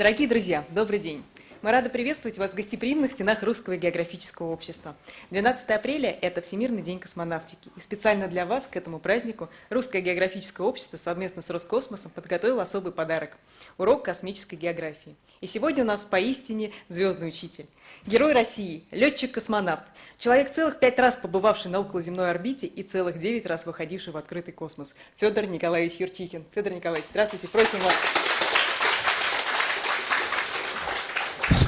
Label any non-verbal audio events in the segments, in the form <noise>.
Дорогие друзья, добрый день! Мы рады приветствовать вас в гостеприимных стенах Русского географического общества. 12 апреля – это Всемирный день космонавтики. И специально для вас к этому празднику Русское географическое общество совместно с Роскосмосом подготовило особый подарок – урок космической географии. И сегодня у нас поистине звездный учитель. Герой России, летчик-космонавт, человек целых пять раз побывавший на околоземной орбите и целых девять раз выходивший в открытый космос. Федор Николаевич Юрчихин. Федор Николаевич, здравствуйте, просим вас.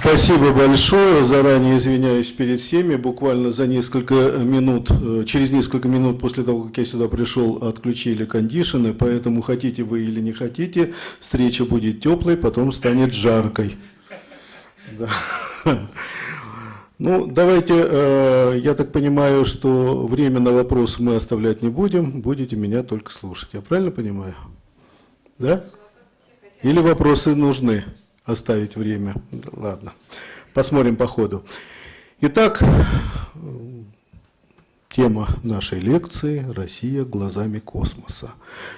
Спасибо большое. Заранее извиняюсь перед всеми. Буквально за несколько минут, э, через несколько минут после того, как я сюда пришел, отключили кондишены, поэтому хотите вы или не хотите, встреча будет теплой, потом станет жаркой. Да. Ну, давайте, э, я так понимаю, что время на вопросы мы оставлять не будем, будете меня только слушать. Я правильно понимаю? Да? Или вопросы нужны? Оставить время. Ладно, посмотрим по ходу. Итак, тема нашей лекции «Россия глазами космоса».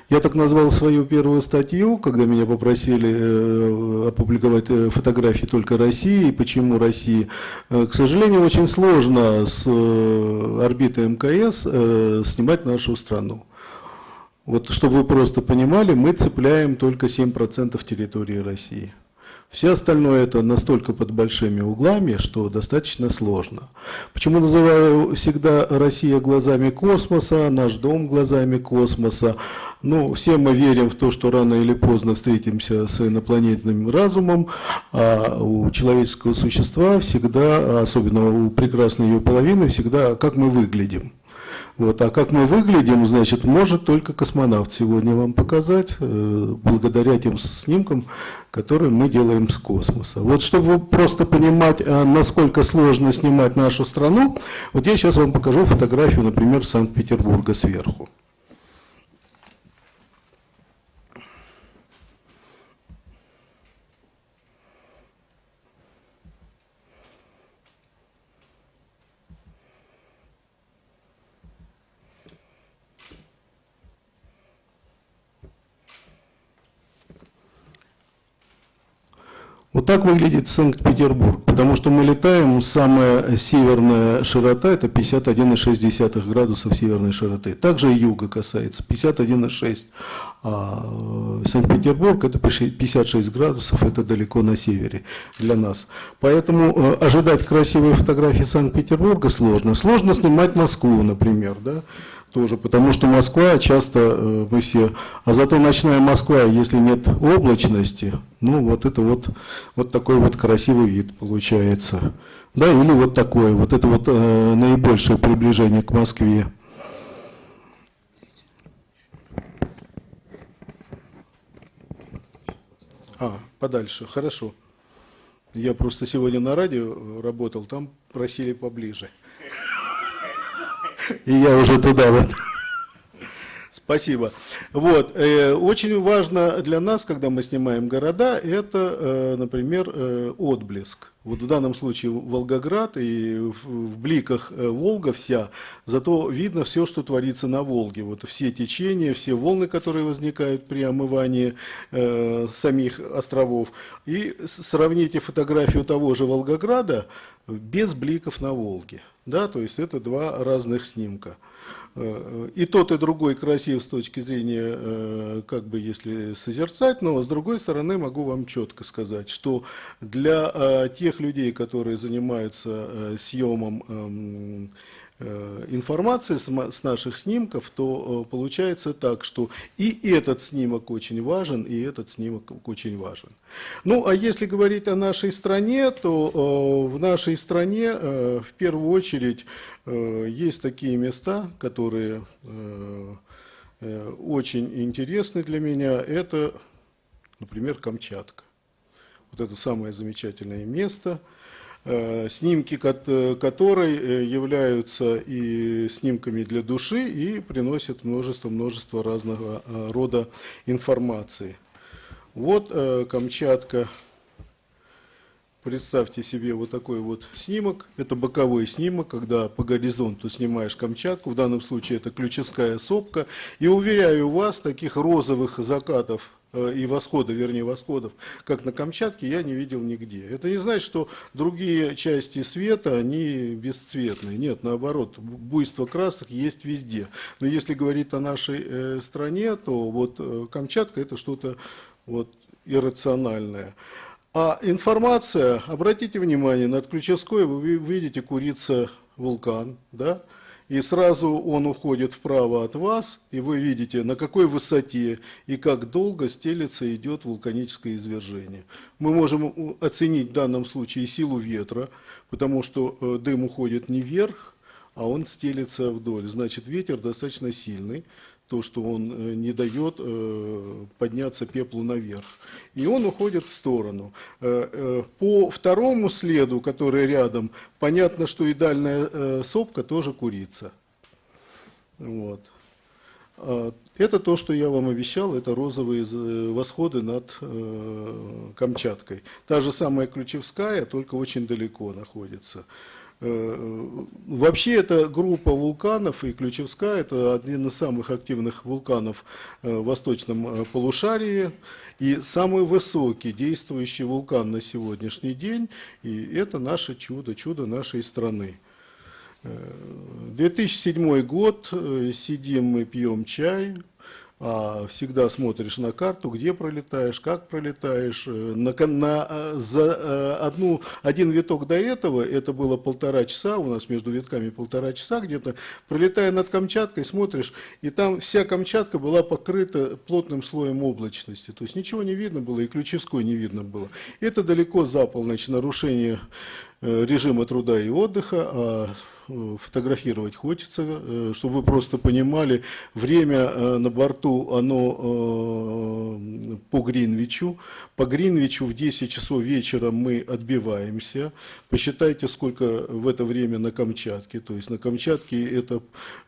Я так назвал свою первую статью, когда меня попросили э, опубликовать э, фотографии только России. Почему России? Э, к сожалению, очень сложно с орбиты МКС снимать нашу страну. Вот, чтобы вы просто понимали, мы цепляем только 7% территории России. Все остальное это настолько под большими углами, что достаточно сложно. Почему называю всегда Россия глазами космоса, наш дом глазами космоса? Ну, все мы верим в то, что рано или поздно встретимся с инопланетным разумом, а у человеческого существа всегда, особенно у прекрасной ее половины, всегда как мы выглядим. Вот. А как мы выглядим, значит, может только космонавт сегодня вам показать, э, благодаря тем снимкам, которые мы делаем с космоса. Вот чтобы просто понимать, э, насколько сложно снимать нашу страну, вот я сейчас вам покажу фотографию, например, Санкт-Петербурга сверху. Вот так выглядит Санкт-Петербург, потому что мы летаем, самая северная широта это 51,6 градусов северной широты. Также и юга касается, 51,6. А э, Санкт-Петербург это 56 градусов, это далеко на севере для нас. Поэтому э, ожидать красивые фотографии Санкт-Петербурга сложно. Сложно снимать Москву, например, да? Тоже, потому что Москва часто э, мы все, а зато ночная Москва, если нет облачности, ну вот это вот, вот такой вот красивый вид получается. Да, или вот такое, вот это вот э, наибольшее приближение к Москве. А, подальше, хорошо. Я просто сегодня на радио работал, там просили поближе. И я уже туда вот. Спасибо. Вот. Э, очень важно для нас, когда мы снимаем города, это, э, например, э, отблеск. Вот в данном случае Волгоград и в бликах Волга вся, зато видно все, что творится на Волге. Вот все течения, все волны, которые возникают при омывании э, самих островов. И сравните фотографию того же Волгограда без бликов на Волге. Да, то есть это два разных снимка. Э, и тот, и другой красив с точки зрения, э, как бы если созерцать, но с другой стороны могу вам четко сказать, что для э, тех людей, которые занимаются съемом эм, информации с наших снимков, то э, получается так, что и этот снимок очень важен, и этот снимок очень важен. Ну, а если говорить о нашей стране, то э, в нашей стране в первую очередь есть такие места, которые очень интересны для меня. Это, например, Камчатка. Вот это самое замечательное место – Э, снимки которой э, являются и снимками для души и приносят множество-множество разного э, рода информации. Вот Камчатка. Представьте себе вот такой вот снимок. Это боковой снимок, когда по горизонту снимаешь Камчатку. В данном случае это ключевская сопка. И уверяю вас, таких розовых закатов э, и восхода, вернее восходов, как на Камчатке, я не видел нигде. Это не значит, что другие части света, они бесцветные. Нет, наоборот, буйство красок есть везде. Но если говорить о нашей э, стране, то вот э, Камчатка это что-то вот иррациональное. А информация, обратите внимание, над Ключевской вы видите курица вулкан, да? И сразу он уходит вправо от вас, и вы видите, на какой высоте и как долго стелется идет вулканическое извержение. Мы можем оценить в данном случае силу ветра, потому что э, дым уходит не вверх, а он стелется вдоль. Значит, ветер достаточно сильный то, что он э, не дает э, подняться пеплу наверх. И он уходит в сторону. Э, по второму следу, который рядом, понятно, что и дальняя сопка тоже курица. Вот. А, это то, что я вам обещал, это розовые восходы над Камчаткой. Та же самая Ключевская, только очень далеко находится. Э, вообще эта группа вулканов и Ключевская, это один из самых активных вулканов э, в восточном э, полушарии и самый высокий действующий вулкан на сегодняшний день, и это наше чудо, чудо нашей страны. 2007 год, сидим мы пьем чай, а всегда смотришь на карту, где пролетаешь, как пролетаешь. Э, на, на, э, за э, одну, один виток до этого, это было полтора часа, у нас между витками полтора часа где-то, пролетая над Камчаткой, смотришь, и там вся Камчатка была покрыта плотным слоем облачности, то есть ничего не видно было, и Ключевской не видно было. Это далеко за полночь нарушение режима труда и отдыха, а Э, фотографировать хочется, э, чтобы вы просто понимали, время э, на борту, оно по Гринвичу. По Гринвичу в 10 часов вечера мы отбиваемся. Посчитайте, сколько в это время на Камчатке. То есть на Камчатке это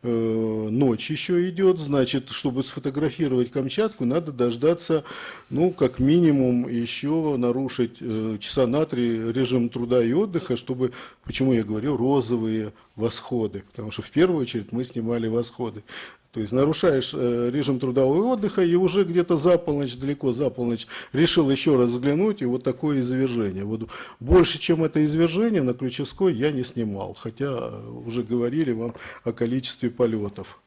ночь еще идет, значит, чтобы сфотографировать Камчатку, надо дождаться, ну, как минимум, еще нарушить часа на три режим труда и отдыха, чтобы, почему я говорю, розовые восходы, потому что в первую очередь мы снимали восходы. То есть нарушаешь э, режим трудового отдыха и уже где-то за полночь, далеко за полночь, решил еще раз взглянуть, и вот такое извержение. Вот больше, чем это извержение, на Ключевской я не снимал, хотя уже говорили вам о количестве полетов.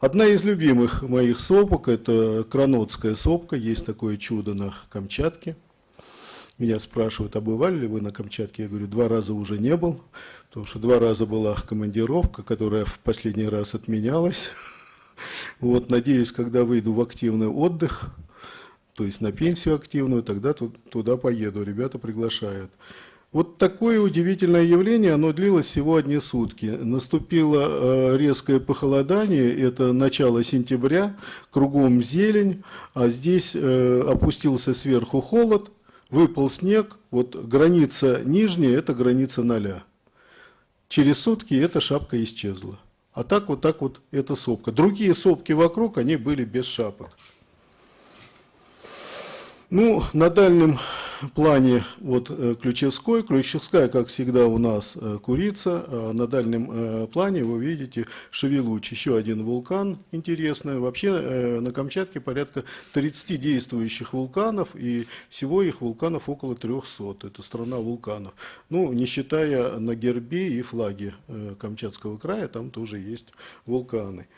Одна из любимых моих сопок – это Кранотская сопка, есть такое чудо на Камчатке. Меня спрашивают, а бывали ли вы на Камчатке? Я говорю, два раза уже не был, потому что два раза была командировка, которая в последний раз отменялась. Вот, надеюсь, когда выйду в активный отдых, то есть на пенсию активную, тогда туда поеду, ребята приглашают. Вот такое удивительное явление, оно длилось всего одни сутки. Наступило э, резкое похолодание, это начало сентября, кругом зелень, а здесь э, опустился сверху холод, выпал снег, вот граница нижняя – это граница ноля. Через сутки эта шапка исчезла. А так вот так вот эта сопка. Другие сопки вокруг, они были без шапок. Ну, на дальнем плане вот э, Ключевской. Ключевская, как всегда, у нас э, курица. А на дальнем э, плане вы видите Шевелуч, еще один вулкан интересный. Вообще на Камчатке порядка 30 действующих вулканов, и всего их вулканов около 300. Это страна вулканов. Ну, не считая на гербе и флаге Камчатского края, там тоже есть вулканы.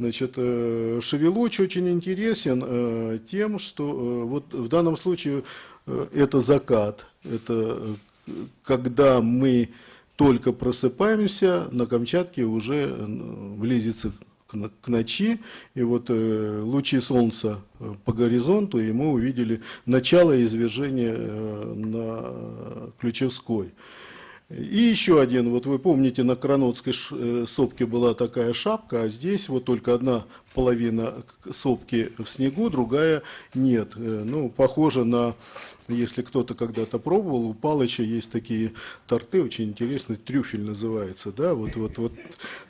Значит, Шевелуч очень интересен тем, что вот в данном случае Э, это закат, это э, когда мы только просыпаемся, на Камчатке уже близится к ночи, и вот э, лучи солнца по горизонту, и мы увидели начало извержения на Ключевской. И еще один, вот вы помните, на Кранотской сопке была такая шапка, а здесь вот только одна половина сопки в снегу, другая нет. Ну, похоже на если кто-то когда-то пробовал, у Палыча есть такие торты, очень интересные, трюфель называется, да, вот, вот, вот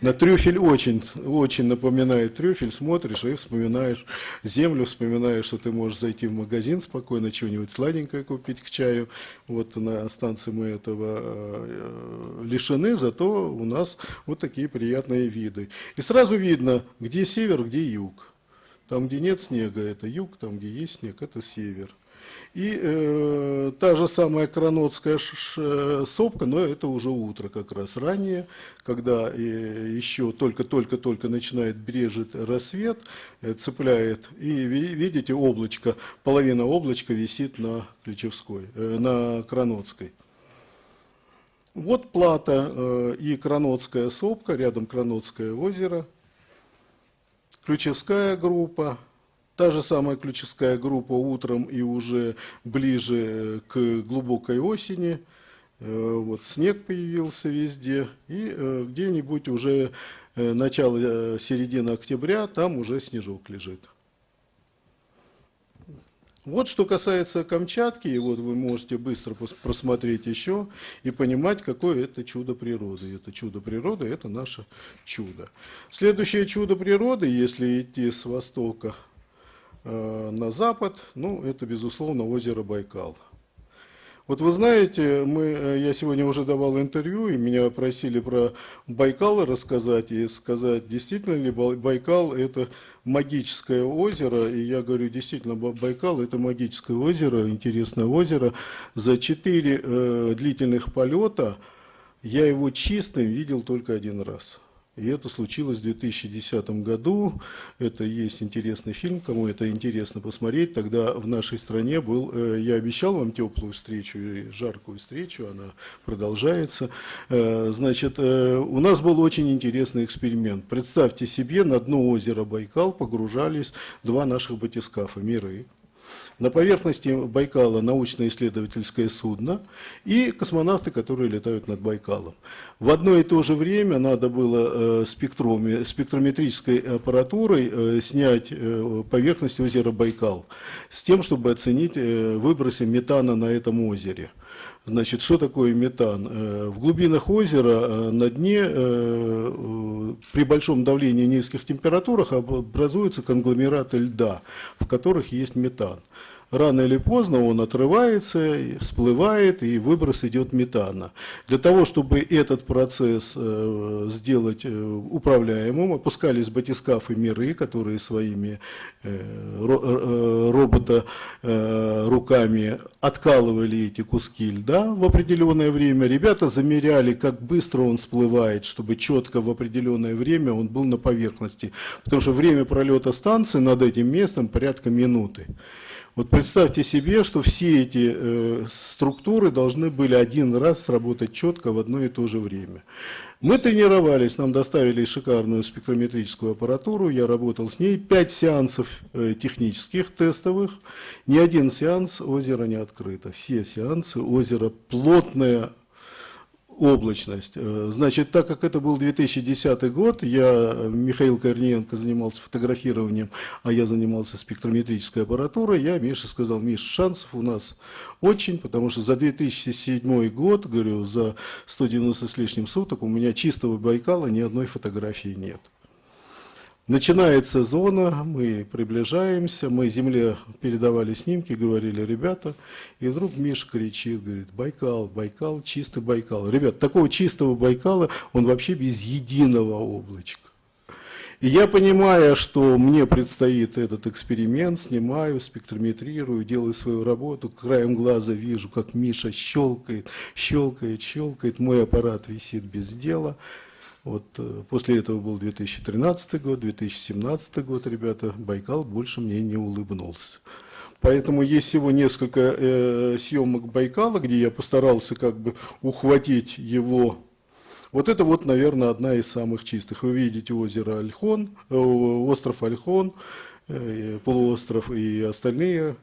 на трюфель очень, очень напоминает трюфель, смотришь и вспоминаешь землю, вспоминаешь, что ты можешь зайти в магазин спокойно, чего-нибудь сладенькое купить к чаю, вот на станции мы этого э, лишены, зато у нас вот такие приятные виды. И сразу видно, где север, где юг. Там, где нет снега, это юг, там, где есть снег, это север. И э, та же самая Кранотская сопка, но это уже утро как раз ранее, когда э, еще только-только-только начинает брежет рассвет, э, цепляет, и видите облачко, половина облачка висит на Ключевской, э, на Кранотской. Вот Плата э, и Кранотская сопка, рядом Кранотское озеро, Ключевская группа, Та же самая ключевская группа утром и уже ближе к глубокой осени. Э, вот снег появился везде. И э, где-нибудь уже э, начало, середины октября, там уже снежок лежит. Вот что касается Камчатки, и вот вы можете быстро просмотреть еще и понимать, какое это чудо природы. Это чудо природы, это наше чудо. Следующее чудо природы, если идти с востока Э, на запад, ну, это, безусловно, озеро Байкал. Вот вы знаете, мы, э, я сегодня уже давал интервью, и меня просили про Байкал рассказать, и сказать, действительно ли Байкал – это магическое озеро, и я говорю, действительно, Байкал – это магическое озеро, интересное озеро. За четыре э, длительных полета я его чистым видел только один раз – и это случилось в 2010 году. Это есть интересный фильм, кому это интересно посмотреть. Тогда в нашей стране был, э, я обещал вам теплую встречу и жаркую встречу, она продолжается. Э, значит, э, у нас был очень интересный эксперимент. Представьте себе, на дно озера Байкал погружались два наших батискафа «Миры». На поверхности Байкала научно-исследовательское судно и космонавты, которые летают над Байкалом. В одно и то же время надо было э, спектрометрической аппаратурой э, снять э, поверхность озера Байкал с тем, чтобы оценить выбросы метана на этом озере. Значит, что такое метан? В глубинах озера на дне при большом давлении и низких температурах образуются конгломераты льда, в которых есть метан рано или поздно он отрывается, всплывает, и выброс идет метана. Для того, чтобы этот процесс э, сделать э, управляемым, опускались батискафы миры, которые своими э, робота руками откалывали эти куски льда в определенное время. Ребята замеряли, как быстро он всплывает, чтобы четко в определенное время он был на поверхности. Потому что время пролета станции над этим местом порядка минуты. Вот представьте себе, что все эти э, структуры должны были один раз сработать четко в одно и то же время. Мы тренировались, нам доставили шикарную спектрометрическую аппаратуру, я работал с ней, пять сеансов э, технических, тестовых, ни один сеанс озера не открыто, все сеансы озеро плотное, облачность. Э, значит, так как это был 2010 год, я, Михаил Корниенко занимался фотографированием, а я занимался спектрометрической аппаратурой, я Мише сказал, Миш, шансов у нас очень, потому что за 2007 год, говорю, за 190 с лишним суток у меня чистого Байкала ни одной фотографии нет. Начинается зона, мы приближаемся, мы земле передавали снимки, говорили, ребята, и вдруг Миша кричит, говорит, Байкал, Байкал, чистый Байкал. Ребят, такого чистого Байкала, он вообще без единого облачка. И я понимаю, что мне предстоит этот эксперимент, снимаю, спектрометрирую, делаю свою работу, краем глаза вижу, как Миша щелкает, щелкает, щелкает, мой аппарат висит без дела. Вот э, после этого был 2013 год, 2017 год, ребята, Байкал больше мне не улыбнулся. Поэтому есть всего несколько э, съемок Байкала, где я постарался как бы ухватить его. Вот это вот, наверное, одна из самых чистых. Вы видите озеро Альхон, э, остров Альхон, полуостров и остальные,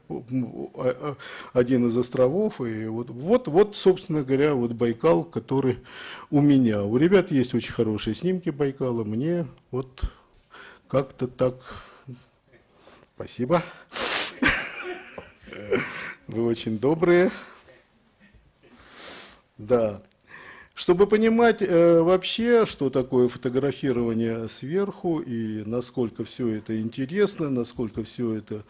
один из островов. И вот, вот, вот, собственно говоря, вот Байкал, который у меня. У ребят есть очень хорошие снимки Байкала, мне вот как-то так... Спасибо. Вы очень добрые. Да. Чтобы понимать э, вообще, что такое фотографирование сверху и насколько все это интересно, насколько все это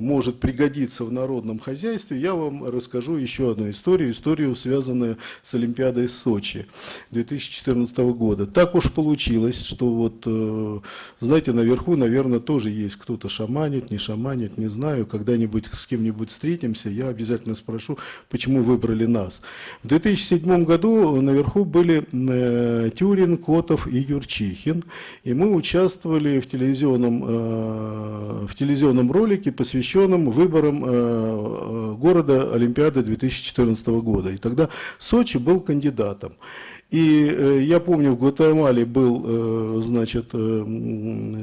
может пригодиться в народном хозяйстве, я вам расскажу еще одну историю, историю, связанную с Олимпиадой в Сочи 2014 года. Так уж получилось, что вот, э, знаете, наверху, наверное, тоже есть кто-то шаманит, не шаманит, не знаю, когда-нибудь с кем-нибудь встретимся, я обязательно спрошу, почему выбрали нас. В 2007 году наверху были э, Тюрин, Котов и Юрчихин, и мы участвовали в телевизионном, э, в телевизионном ролике, посвященном выборам э, города Олимпиады 2014 года. И тогда Сочи был кандидатом. И э, я помню, в Гватемале был, э, значит, э,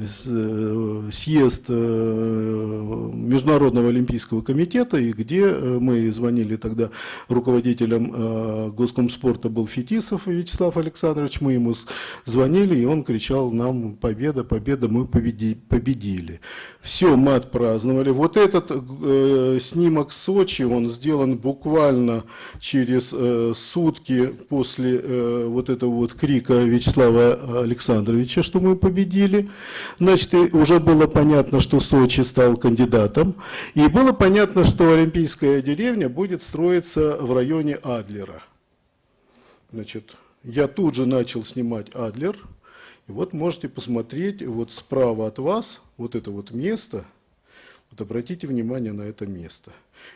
съезд Международного олимпийского комитета, и где мы звонили тогда руководителем Госкомспорта был Фетисов Вячеслав Александрович, мы ему звонили, и он кричал нам «Победа, победа, мы победили». Все, мы отпраздновали. Вот этот снимок Сочи, он сделан буквально через сутки после вот этого вот крика Вячеслава Александровича, что мы победили. Значит, уже было понятно, что Сочи стал кандидатом. И было понятно, что Олимпийская деревня будет строиться в районе Адлера. Значит, я тут же начал снимать Адлер. И вот можете посмотреть, вот справа от вас, вот это вот место, вот обратите внимание на это место.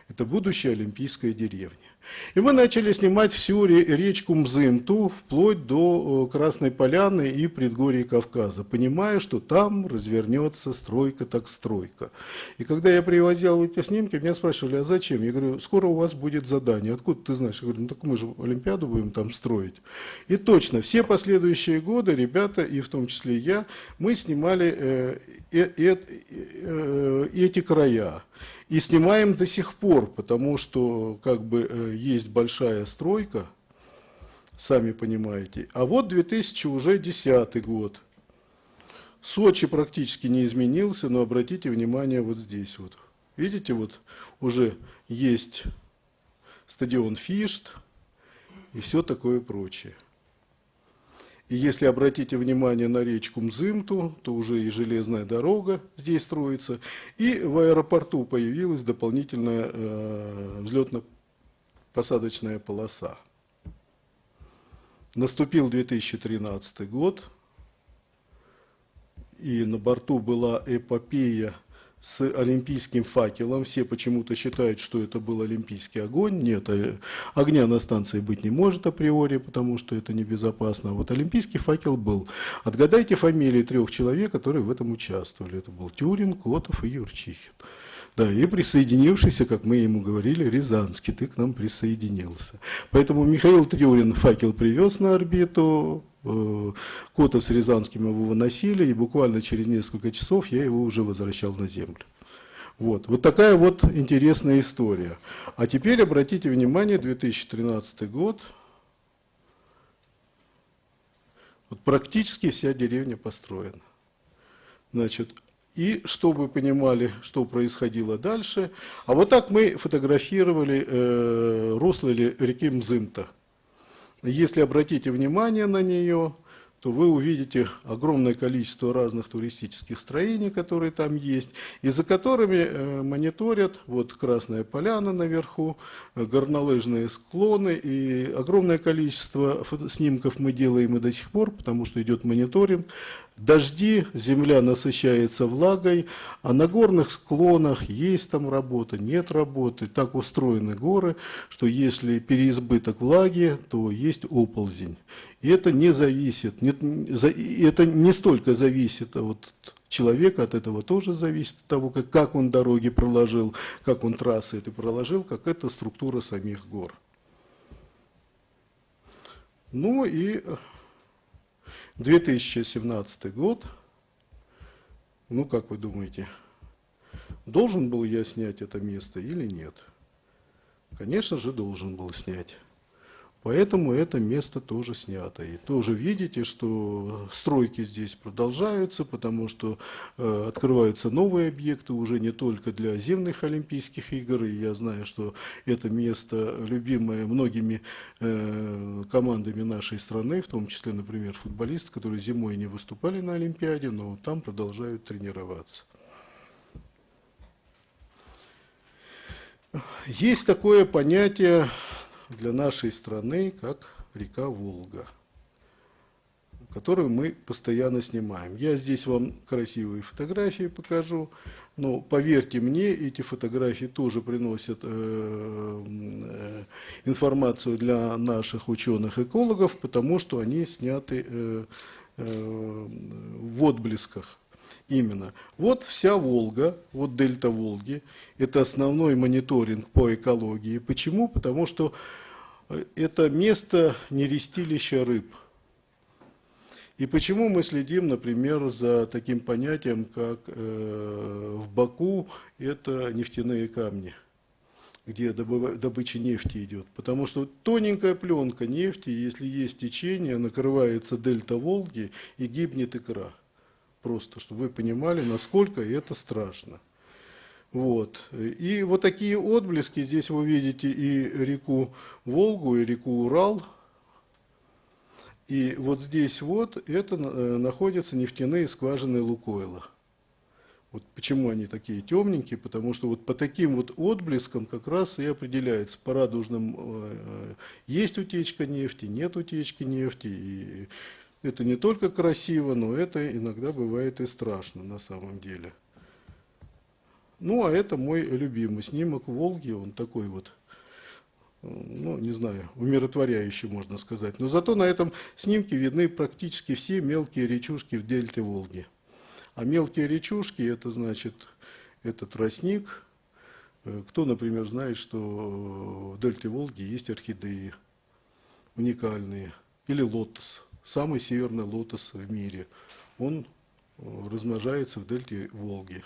Это будущая Олимпийская деревня. И мы начали снимать всю речку Мзымту, вплоть до Красной Поляны и предгорий Кавказа, понимая, что там развернется стройка так стройка. И когда я привозил эти снимки, меня спрашивали, а зачем? Я говорю, скоро у вас будет задание. Откуда ты знаешь? Я говорю, ну так мы же Олимпиаду будем там строить. И точно, все последующие годы ребята, и в том числе я, мы снимали э, э, э, э, эти края. И снимаем до сих пор, потому что как бы есть большая стройка, сами понимаете. А вот 2000 уже 10 год. Сочи практически не изменился, но обратите внимание вот здесь вот. Видите, вот уже есть стадион Фишт и все такое прочее. И если обратите внимание на речку Мзымту, то уже и железная дорога здесь строится. И в аэропорту появилась дополнительная э, взлетно-посадочная полоса. Наступил 2013 год, и на борту была эпопея с олимпийским факелом. Все почему-то считают, что это был олимпийский огонь. Нет, э, огня на станции быть не может априори, потому что это небезопасно. А вот олимпийский факел был. Отгадайте фамилии трех человек, которые в этом участвовали. Это был Тюрин, Котов и Юрчихин. Да, и присоединившийся, как мы ему говорили, Рязанский, ты к нам присоединился. Поэтому Михаил Тюрин факел привез на орбиту, Э, Кота с Рязанским его выносили, и буквально через несколько часов я его уже возвращал на землю. Вот, вот такая вот интересная история. А теперь обратите внимание, 2013 год, вот практически вся деревня построена. Значит, и чтобы понимали, что происходило дальше, а вот так мы фотографировали э, русло реки Мзымта. Если обратите внимание на нее, то вы увидите огромное количество разных туристических строений, которые там есть, и за которыми э, мониторят, вот Красная Поляна наверху, э, горнолыжные склоны, и огромное количество снимков мы делаем и до сих пор, потому что идет мониторинг, Дожди, земля насыщается влагой, а на горных склонах есть там работа, нет работы. Так устроены горы, что если переизбыток влаги, то есть оползень. И это не зависит, не, это не столько зависит от человека, от этого тоже зависит, от того, как, как он дороги проложил, как он трассы это проложил, как это структура самих гор. Ну и 2017 год, ну как вы думаете, должен был я снять это место или нет? Конечно же, должен был снять. Поэтому это место тоже снято. И тоже видите, что стройки здесь продолжаются, потому что э, открываются новые объекты уже не только для зимних Олимпийских игр. И я знаю, что это место любимое многими э, командами нашей страны, в том числе, например, футболисты, которые зимой не выступали на Олимпиаде, но там продолжают тренироваться. Есть такое понятие для нашей страны, как река Волга, которую мы постоянно снимаем. Я здесь вам красивые фотографии покажу, но поверьте мне, эти фотографии тоже приносят э, э, информацию для наших ученых-экологов, потому что они сняты э, э, в отблесках. Именно. Вот вся Волга, вот дельта Волги, это основной мониторинг по экологии. Почему? Потому что это место нерестилища рыб. И почему мы следим, например, за таким понятием, как э, в Баку это нефтяные камни, где добыча нефти идет. Потому что тоненькая пленка нефти, если есть течение, накрывается дельта Волги и гибнет икра. Просто, чтобы вы понимали, насколько это страшно. Вот. И вот такие отблески, здесь вы видите и реку Волгу, и реку Урал. И вот здесь вот это э, находятся нефтяные скважины Лукойла. Вот почему они такие темненькие, потому что вот по таким вот отблескам как раз и определяется по радужным, э, э, есть утечка нефти, нет утечки нефти, и это не только красиво, но это иногда бывает и страшно на самом деле. Ну, а это мой любимый снимок Волги, он такой вот, ну, не знаю, умиротворяющий, можно сказать. Но зато на этом снимке видны практически все мелкие речушки в дельте Волги. А мелкие речушки, это значит, это тростник. Э, кто, например, знает, что в дельте Волги есть орхидеи уникальные, или лотос самый северный лотос в мире. Он э, размножается в дельте Волги.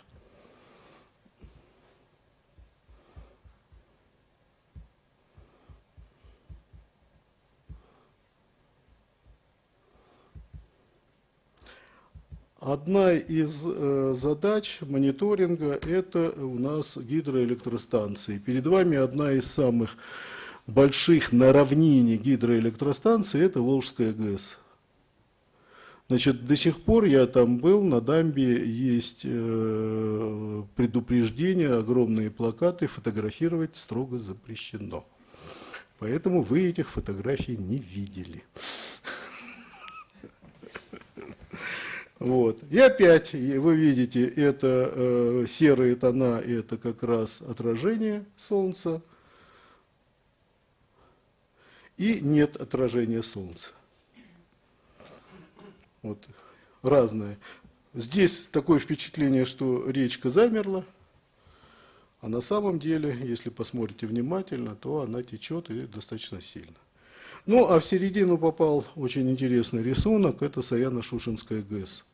Одна из э, задач мониторинга – это у нас гидроэлектростанции. Перед вами одна из самых больших на равнине гидроэлектростанций – это Волжская ГЭС. Значит, до сих пор я там был, на дамбе есть э, предупреждение, огромные плакаты, фотографировать строго запрещено. Поэтому вы этих фотографий не видели. Вот. И опять, вы видите, это э, серые тона, это как раз отражение Солнца. И нет отражения Солнца вот, разные. Здесь такое впечатление, что речка замерла, а на самом деле, если посмотрите внимательно, то она течет и достаточно сильно. Ну, а в середину попал очень интересный рисунок, это Саяно-Шушинская ГЭС.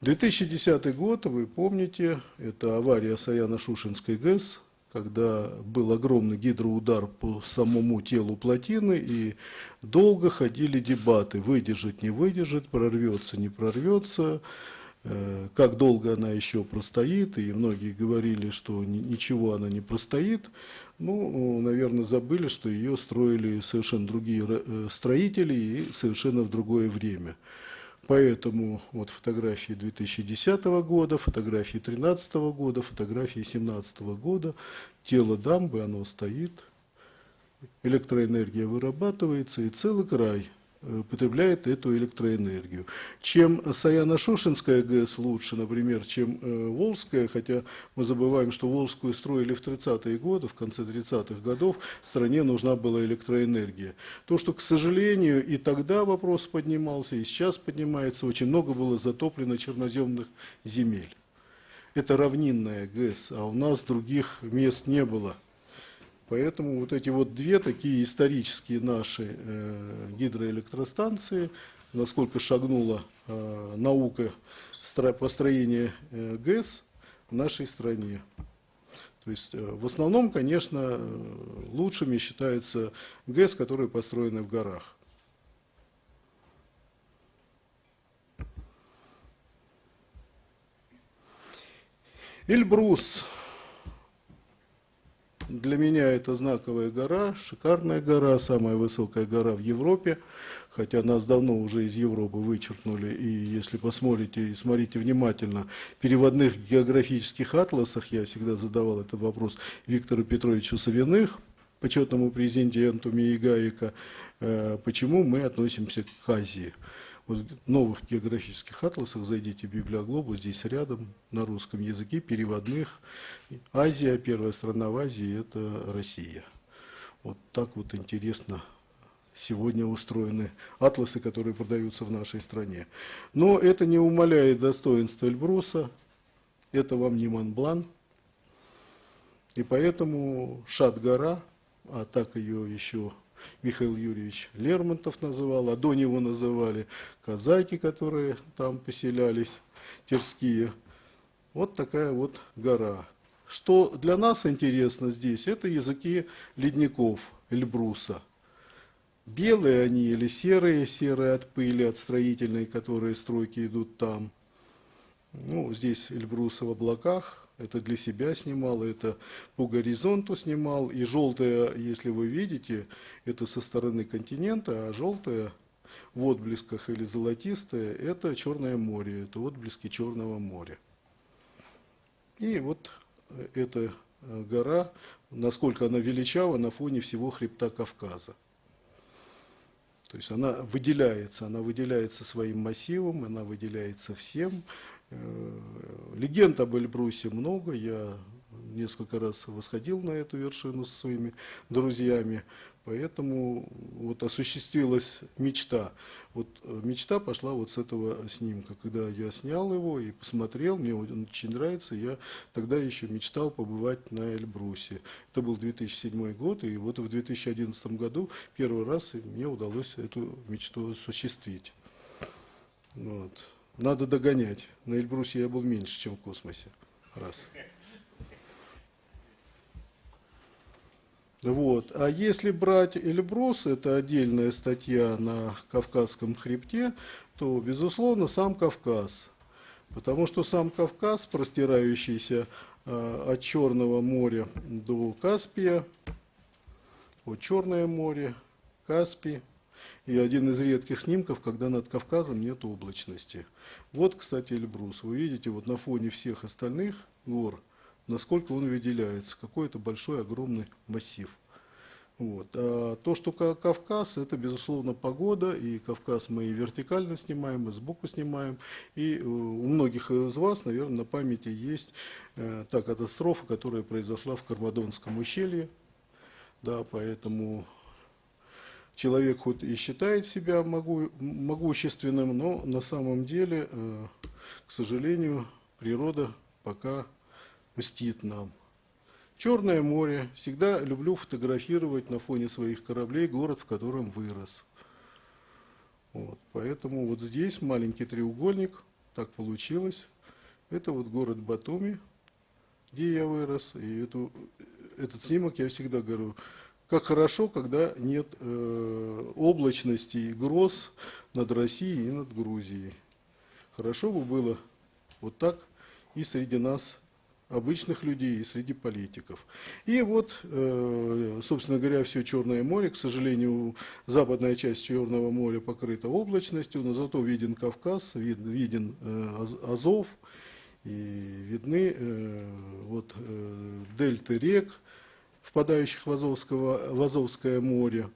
2010 год, вы помните, это авария Саяно-Шушинской ГЭС, когда был огромный гидроудар по самому телу плотины, и долго ходили дебаты, выдержит, не выдержит, прорвется, не прорвется, э, как долго она еще простоит, и многие говорили, что ничего она не простоит. Ну, наверное, забыли, что ее строили совершенно другие э, строители и совершенно в другое время. Поэтому вот фотографии 2010 года, фотографии 2013 года, фотографии 2017 года, тело дамбы, оно стоит, электроэнергия вырабатывается, и целый край потребляет эту электроэнергию. Чем Саяно-Шушинская ГЭС лучше, например, чем э, Волжская, хотя мы забываем, что Волжскую строили в 30-е годы, в конце 30-х годов стране нужна была электроэнергия. То, что, к сожалению, и тогда вопрос поднимался, и сейчас поднимается, очень много было затоплено черноземных земель. Это равнинная ГЭС, а у нас других мест не было. Поэтому вот эти вот две такие исторические наши э, гидроэлектростанции, насколько шагнула э, наука построения э, ГЭС в нашей стране. То есть э, в основном, конечно, э, лучшими считаются ГЭС, которые построены в горах. Эльбрус Для меня это знаковая гора, шикарная гора, самая высокая гора в Европе, хотя нас давно уже из Европы вычеркнули, и если посмотрите и смотрите внимательно, в переводных географических атласах, я всегда задавал этот вопрос Виктору Петровичу Савиных, почетному президенту МИИГАИКа, э, почему мы относимся к Азии. Вот новых географических атласах зайдите в Библиоглобус, здесь рядом на русском языке, переводных. Азия, первая страна в Азии – это Россия. Вот так вот интересно сегодня устроены атласы, которые продаются в нашей стране. Но это не умаляет достоинства Эльбруса, это вам не Монблан. И поэтому Шат-гора, а так ее еще Михаил Юрьевич Лермонтов называл, а до него называли казаки, которые там поселялись, терские. Вот такая вот гора. Что для нас интересно здесь, это языки ледников Эльбруса. Белые они или серые, серые от пыли, от строительной, которые стройки идут там. Ну, здесь Эльбруса в облаках, это для себя снимал, это по горизонту снимал. И желтое, если вы видите, это со стороны континента, а желтое в отблесках или золотистое, это Черное море, это отблески Черного моря. И вот эта гора, насколько она величава на фоне всего хребта Кавказа. То есть она выделяется, она выделяется своим массивом, она выделяется всем. Э, легенд об Эльбрусе много, я несколько раз восходил на эту вершину со своими друзьями, поэтому вот осуществилась мечта. Вот э, мечта пошла вот с этого снимка, когда я снял его и посмотрел, мне он очень нравится, я тогда еще мечтал побывать на Эльбрусе. Это был 2007 год, и вот в 2011 году первый раз мне удалось эту мечту осуществить. Вот. Надо догонять. На Эльбрусе я был меньше, чем в космосе. Раз. Вот. А если брать Эльбрус, это отдельная статья на Кавказском хребте, то, безусловно, сам Кавказ. Потому что сам Кавказ, простирающийся э, от Черного моря до Каспия, вот Черное море, Каспий, и один из редких снимков, когда над Кавказом нет облачности. Вот, кстати, Эльбрус. Вы видите, вот на фоне всех остальных гор, насколько он выделяется. Какой-то большой, огромный массив. Вот. А то, что Кавказ, это, безусловно, погода, и Кавказ мы и вертикально снимаем, и сбоку снимаем. И э, у многих из вас, наверное, на памяти есть э, та катастрофа, которая произошла в Кармадонском ущелье. Да, поэтому человек хоть и считает себя могу, могущественным, но на самом деле, э, к сожалению, природа пока мстит нам. Черное море. Всегда люблю фотографировать на фоне своих кораблей город, в котором вырос. Вот, поэтому вот здесь маленький треугольник, так получилось. Это вот город Батуми, где я вырос. И эту, этот снимок я всегда говорю, как хорошо, когда нет э, облачности и гроз над Россией и над Грузией. Хорошо бы было вот так и среди нас, обычных людей, и среди политиков. И вот, э, собственно говоря, все Черное море, к сожалению, западная часть Черного моря покрыта облачностью, но зато виден Кавказ, вид, виден э, Азов, и видны э, вот, э, дельты рек, впадающих в, Азовского, в Азовское море.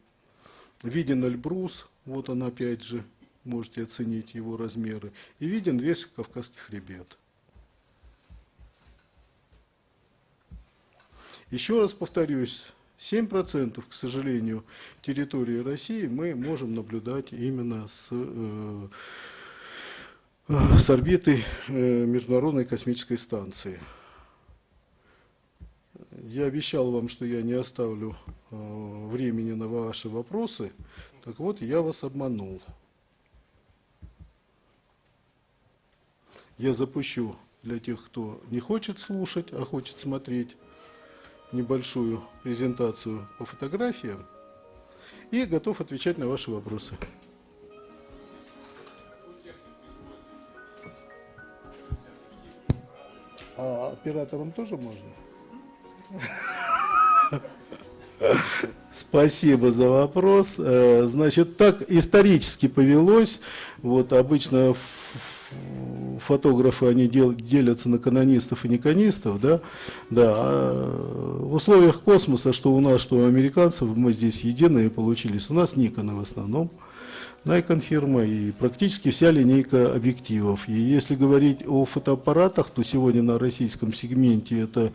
Виден Эльбрус, вот он опять же, можете оценить его размеры. И виден весь Кавказский хребет. Еще раз повторюсь, 7%, к сожалению, территории России мы можем наблюдать именно с, э, с орбиты э, Международной космической станции. Я обещал вам, что я не оставлю э, времени на ваши вопросы. Так вот, я вас обманул. Я запущу для тех, кто не хочет слушать, а хочет смотреть небольшую презентацию по фотографиям и готов отвечать на ваши вопросы. А операторам тоже можно? Спасибо за вопрос. Э, значит, так исторически повелось. Вот обычно фотографы, они дел, делятся на канонистов и неканистов, да, да, а в условиях космоса, что у нас, что у американцев, мы здесь единые получились, у нас Никоны в основном, Nikon фирма и практически вся линейка объективов. И если говорить о фотоаппаратах, то сегодня на российском сегменте это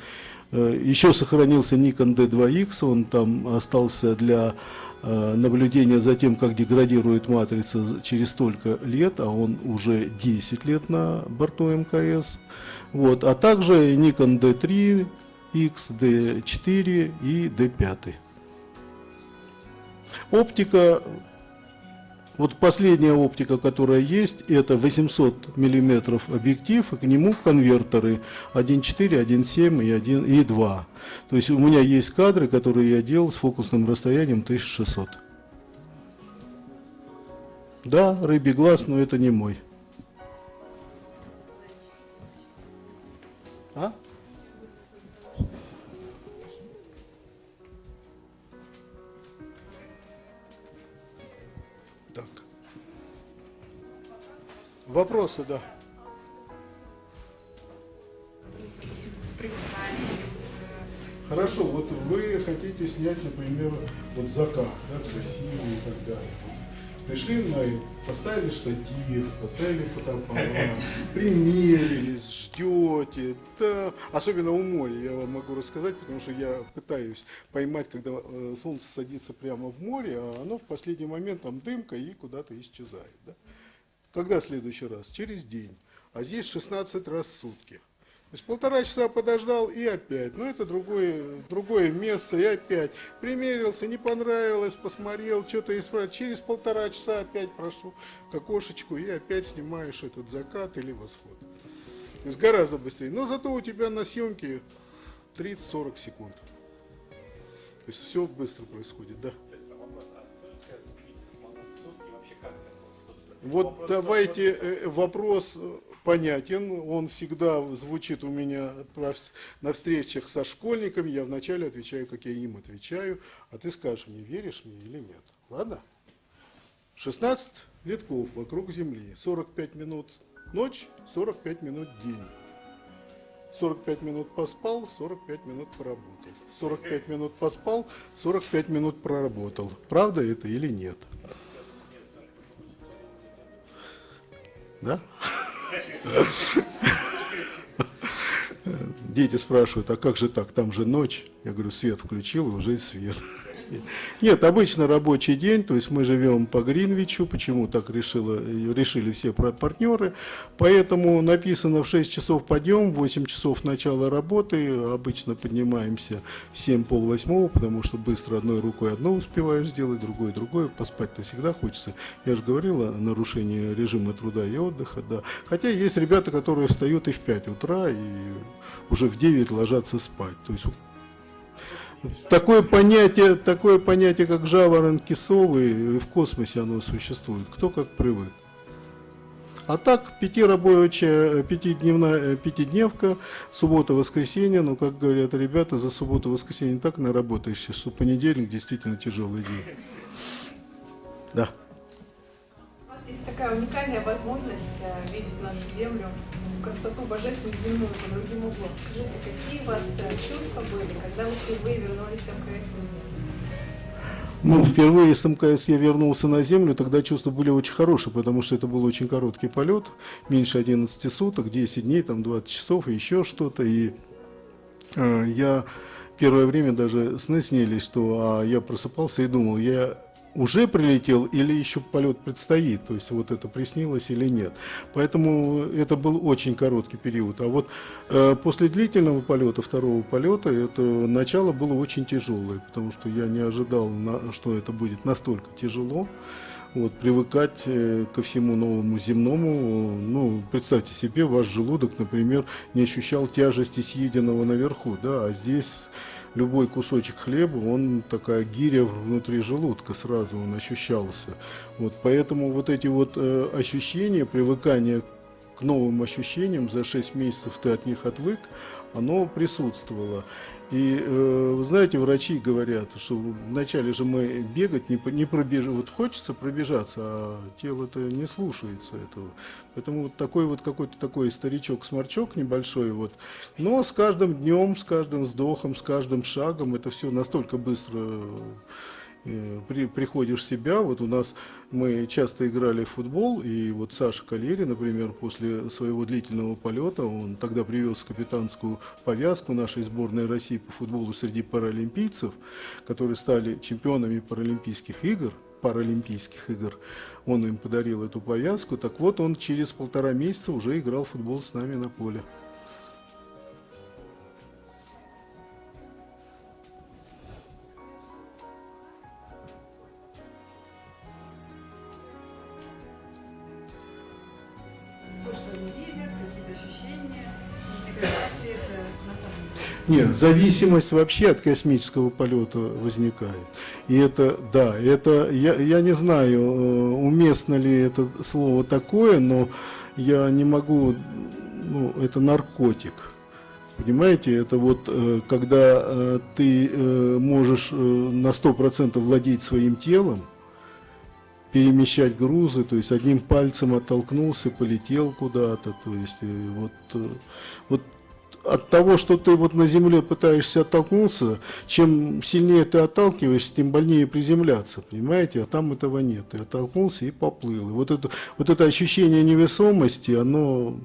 э, еще сохранился Nikon D2X, он там остался для Э, наблюдение за тем, как деградирует матрица через столько лет, а он уже 10 лет на борту МКС. Вот, а также Nikon D3, X, D4 и D5. Оптика вот последняя оптика, которая есть, это 800 мм объектив, и к нему конвертеры 1.4, 1.7 и 1 и 2. То есть у меня есть кадры, которые я делал с фокусным расстоянием 1600. Да, рыбий глаз, но это не мой. Вопросы, да. Хорошо, вот вы хотите снять, например, вот закат, да, красивый и так далее. Пришли на поставили штатив, поставили фотоаппарат, <laughs> примерились, ждете. Да. Особенно у моря, я вам могу рассказать, потому что я пытаюсь поймать, когда э, солнце садится прямо в море, а оно в последний момент там дымка и куда-то исчезает. Да? Когда следующий раз? Через день. А здесь 16 раз в сутки. То есть полтора часа подождал и опять. Ну это другое, другое место и опять. Примерился, не понравилось, посмотрел, что-то исправил. Через полтора часа опять прошу к окошечку и опять снимаешь этот закат или восход. То есть гораздо быстрее. Но зато у тебя на съемке 30-40 секунд. То есть все быстро происходит, да. Вот вопрос давайте э, вопрос э, понятен, он всегда звучит у меня на встречах со школьниками, я вначале отвечаю, как я им отвечаю, а ты скажешь мне, веришь мне или нет. Ладно? 16 витков вокруг Земли, 45 минут ночь, 45 минут день. 45 минут поспал, 45 минут поработал. 45 минут поспал, 45 минут проработал. Правда это или нет? Да? Дети спрашивают, а как же так, там же ночь. Я говорю, свет включил, и уже свет. <laughs> Нет, обычно рабочий день, то есть мы живем по Гринвичу, почему так решило, решили все партнеры, поэтому написано в 6 часов подъем, 8 часов начала работы, обычно поднимаемся в 7 пол восьмого, потому что быстро одной рукой одно успеваешь сделать, другой другое, поспать-то всегда хочется. Я же говорил о нарушении режима труда и отдыха, да. Хотя есть ребята, которые встают и в 5 утра, и уже в 9 ложатся спать, то есть Такое понятие, такое понятие, как жаворонки совы, в космосе оно существует. Кто как привык. А так, пятирабочая, пятидневная, пятидневка, суббота-воскресенье, ну, как говорят ребята, за субботу-воскресенье так наработаешься, что понедельник действительно тяжелый день. Да. У вас есть такая уникальная возможность э, видеть нашу Землю красоту божественную земную по другим углом. Скажите, какие у вас э, чувства были, когда вы впервые вернулись в МКС на Землю? Ну, впервые с МКС я вернулся на Землю, тогда чувства были очень хорошие, потому что это был очень короткий полет, меньше 11 суток, 10 дней, там 20 часов и еще что-то. И э, я первое время даже сны снились, что а я просыпался и думал, я уже прилетел или еще полет предстоит, то есть вот это приснилось или нет. Поэтому это был очень короткий период. А вот э, после длительного полета, второго полета, это начало было очень тяжелое, потому что я не ожидал, на, что это будет настолько тяжело. Вот, привыкать э, ко всему новому земному, ну, представьте себе, ваш желудок, например, не ощущал тяжести съеденного наверху, да, а здесь любой кусочек хлеба, он такая гиря внутри желудка сразу он ощущался. Вот, поэтому вот эти вот э, ощущения, привыкание к новым ощущениям, за 6 месяцев ты от них отвык, оно присутствовало. И, э, вы знаете, врачи говорят, что вначале же мы бегать не, не пробежим, вот хочется пробежаться, а тело-то не слушается этого. Поэтому вот такой вот какой-то такой старичок-сморчок небольшой, вот. но с каждым днем, с каждым вздохом, с каждым шагом это все настолько быстро при, приходишь в себя, вот у нас мы часто играли в футбол, и вот Саша Калери, например, после своего длительного полета, он тогда привез капитанскую повязку нашей сборной России по футболу среди паралимпийцев, которые стали чемпионами паралимпийских игр, паралимпийских игр, он им подарил эту повязку, так вот он через полтора месяца уже играл в футбол с нами на поле. Нет, зависимость вообще от космического полета возникает. И это, да, это, я, я не знаю, э, уместно ли это слово такое, но я не могу, ну, это наркотик. Понимаете, это вот э, когда э, ты можешь на 100% владеть своим телом, перемещать грузы, то есть одним пальцем оттолкнулся, полетел куда-то, то есть вот, вот от того, что ты вот на земле пытаешься оттолкнуться, чем сильнее ты отталкиваешься, тем больнее приземляться, понимаете? А там этого нет. Ты оттолкнулся и поплыл. И вот это, вот это ощущение невесомости, оно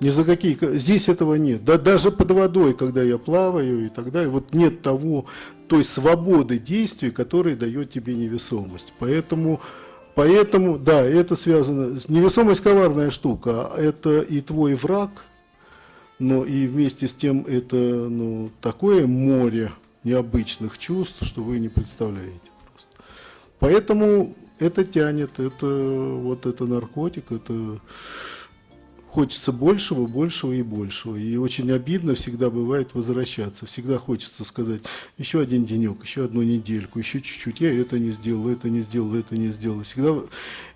ни за какие... Здесь этого нет. Да, даже под водой, когда я плаваю и так далее, вот нет того, той свободы действий, которая дает тебе невесомость. Поэтому... Поэтому, да, это связано, невесомость коварная штука, а это и твой враг – но и вместе с тем это ну, такое море необычных чувств, что вы не представляете просто. Поэтому это тянет, это вот это наркотик, это хочется большего, большего и большего. И очень обидно всегда бывает возвращаться. Всегда хочется сказать, еще один денек, еще одну недельку, еще чуть-чуть. Я это не сделал, это не сделал, это не сделал. Всегда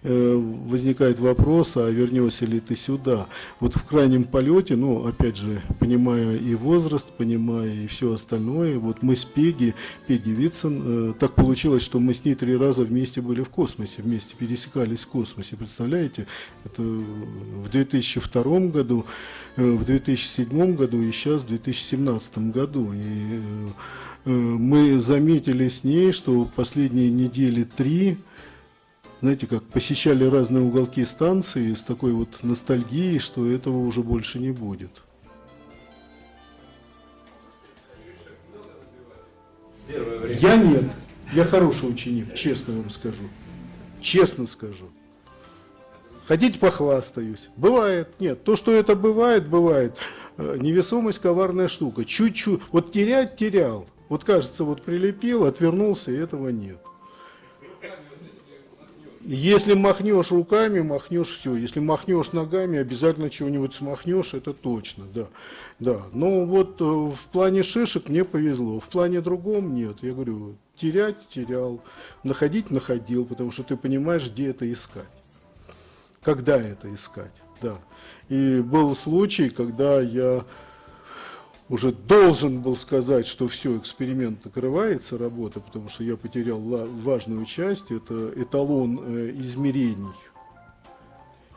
э, возникает вопрос, а вернешься ли ты сюда? Вот в крайнем полете, ну, опять же, понимая и возраст, понимая и все остальное, вот мы с Пеги, Пеги Витсон, э, так получилось, что мы с ней три раза вместе были в космосе, вместе пересекались в космосе. Представляете? Это в 2002 2002 году, э, в 2007 году и сейчас в 2017 году. И э, мы заметили с ней, что последние недели три, знаете, как посещали разные уголки станции с такой вот ностальгией, что этого уже больше не будет. Я нет. Я хороший ученик, честно вам скажу. Честно скажу. Хотите, похвастаюсь. Бывает, нет. То, что это бывает, бывает. Э, невесомость коварная штука. Чуть-чуть. Вот терять терял. Вот кажется, вот прилепил, отвернулся, и этого нет. Если махнешь руками, махнешь все. Если махнешь ногами, обязательно чего-нибудь смахнешь, это точно, да. да. Но вот э, в плане шишек мне повезло, в плане другом нет. Я говорю, терять терял, находить находил, потому что ты понимаешь, где это искать когда это искать. Да. И был случай, когда я уже должен был сказать, что все, эксперимент накрывается, работа, потому что я потерял важную часть, это эталон э, измерений.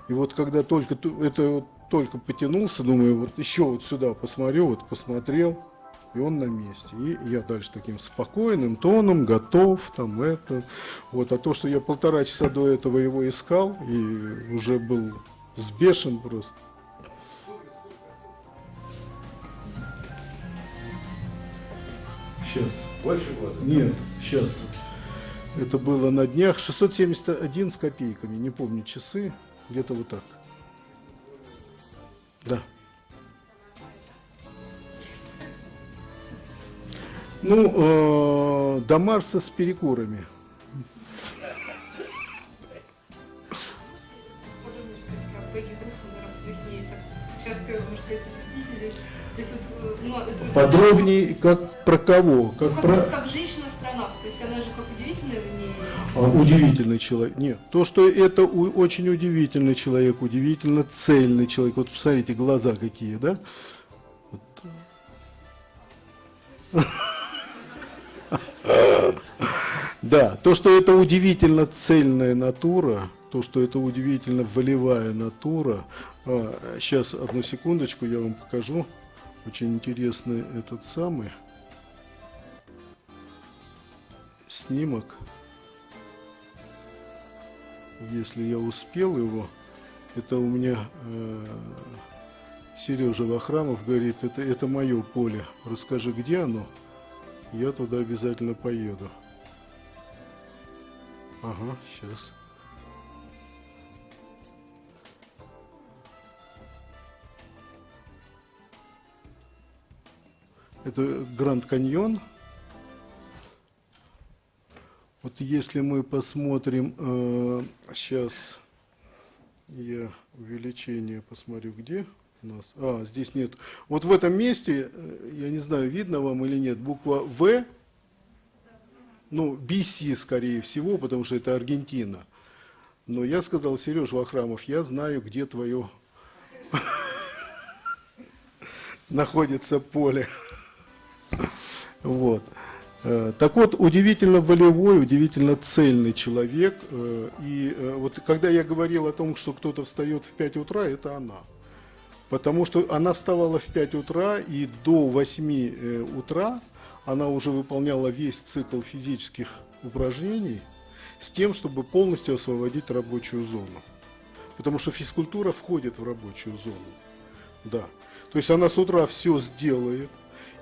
И вот когда только это вот только потянулся, думаю, вот еще вот сюда посмотрю, вот посмотрел, и он на месте. И я дальше таким спокойным тоном, готов, там это. Вот, а то, что я полтора часа до этого его искал, и уже был сбешен просто. Сейчас. Больше года? Нет, сейчас. Это было на днях 671 с копейками, не помню часы, где-то вот так. Да. Ну, э, до Марса с перекурами. Подробнее, как про кого? Как, ну, как, про... как женщина-астронавт, то есть она же как удивительная в ней... А, удивительный человек. Нет, то, что это у, очень удивительный человек, удивительно цельный человек. Вот посмотрите, глаза какие, да? Да, то, что это удивительно цельная натура, то, что это удивительно волевая натура. А, сейчас, одну секундочку, я вам покажу. Очень интересный этот самый снимок. Если я успел его, это у меня э, Сережа Вахрамов говорит, это, это мое поле. Расскажи, где оно? Я туда обязательно поеду. Ага, сейчас. Это Гранд Каньон. Вот если мы посмотрим, э, сейчас я увеличение посмотрю, где у нас. А, здесь нет. Вот в этом месте, э, я не знаю, видно вам или нет, буква В ну, BC, скорее всего, потому что это Аргентина. Но я сказал, Сереж Вахрамов, я знаю, где твое <laughs> находится поле. <laughs> Вот. Э, так вот, удивительно волевой, удивительно цельный человек. Э, и вот когда я говорил о том, что кто-то встает в 5 утра, это она. Потому что она вставала в 5 утра и до 8 утра она уже выполняла весь цикл физических упражнений с тем, чтобы полностью освободить рабочую зону. Потому что физкультура входит в рабочую зону. Да. То есть она с утра все сделает,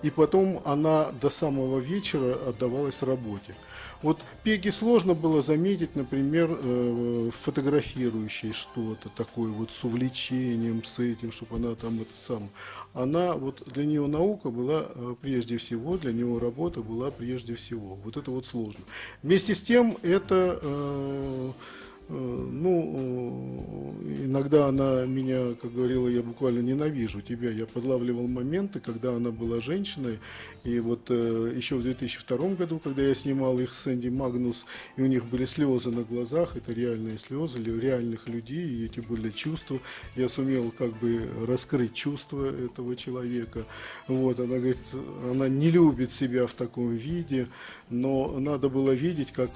и потом она до самого вечера отдавалась работе. Вот Пеги сложно было заметить, например, э, фотографирующей что-то такое вот с увлечением, с этим, чтобы она там это сам. Она, вот для нее наука была э, прежде всего, для нее работа была прежде всего. Вот это вот сложно. Вместе с тем это Э, ну, э, иногда она меня, как говорила, я буквально ненавижу тебя. Я подлавливал моменты, когда она была женщиной. И вот э, еще в 2002 году, когда я снимал их с Энди Магнус, и у них были слезы на глазах, это реальные слезы реальных людей, и эти были чувства. Я сумел как бы раскрыть чувства этого человека. Вот, она говорит, она не любит себя в таком виде, но надо было видеть, как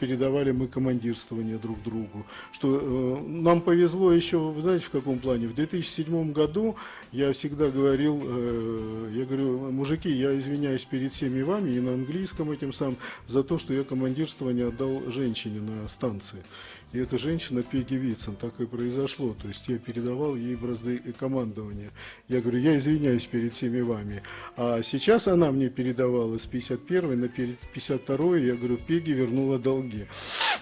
передавали мы командирствование друг другу. Что э, нам повезло еще, знаете, в каком плане? В 2007 году я всегда говорил, э, я говорю, мужики, я извиняюсь перед всеми вами и на английском этим сам за то, что я командирствование отдал женщине на станции. И эта женщина Пеги Вицин, так и произошло. То есть я передавал ей бразды командования. Я говорю, я извиняюсь перед всеми вами. А сейчас она мне передавала с 51 на 52 я говорю, Пеги вернула долги.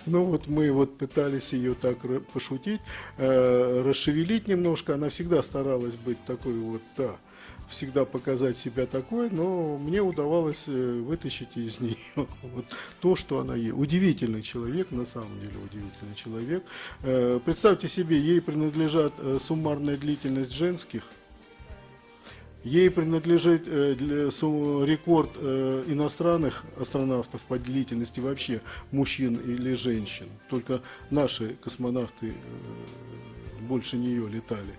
Ну вот мы вот пытались ее так пошутить, э, расшевелить немножко. Она всегда старалась быть такой вот, да, всегда показать себя такой, но мне удавалось э, вытащить из нее <laughs> вот то, что она есть. Удивительный человек, на самом деле удивительный человек. Э, представьте себе, ей принадлежат э, суммарная длительность женских, Ей принадлежит рекорд иностранных астронавтов по длительности вообще мужчин или женщин. Только наши космонавты больше нее летали.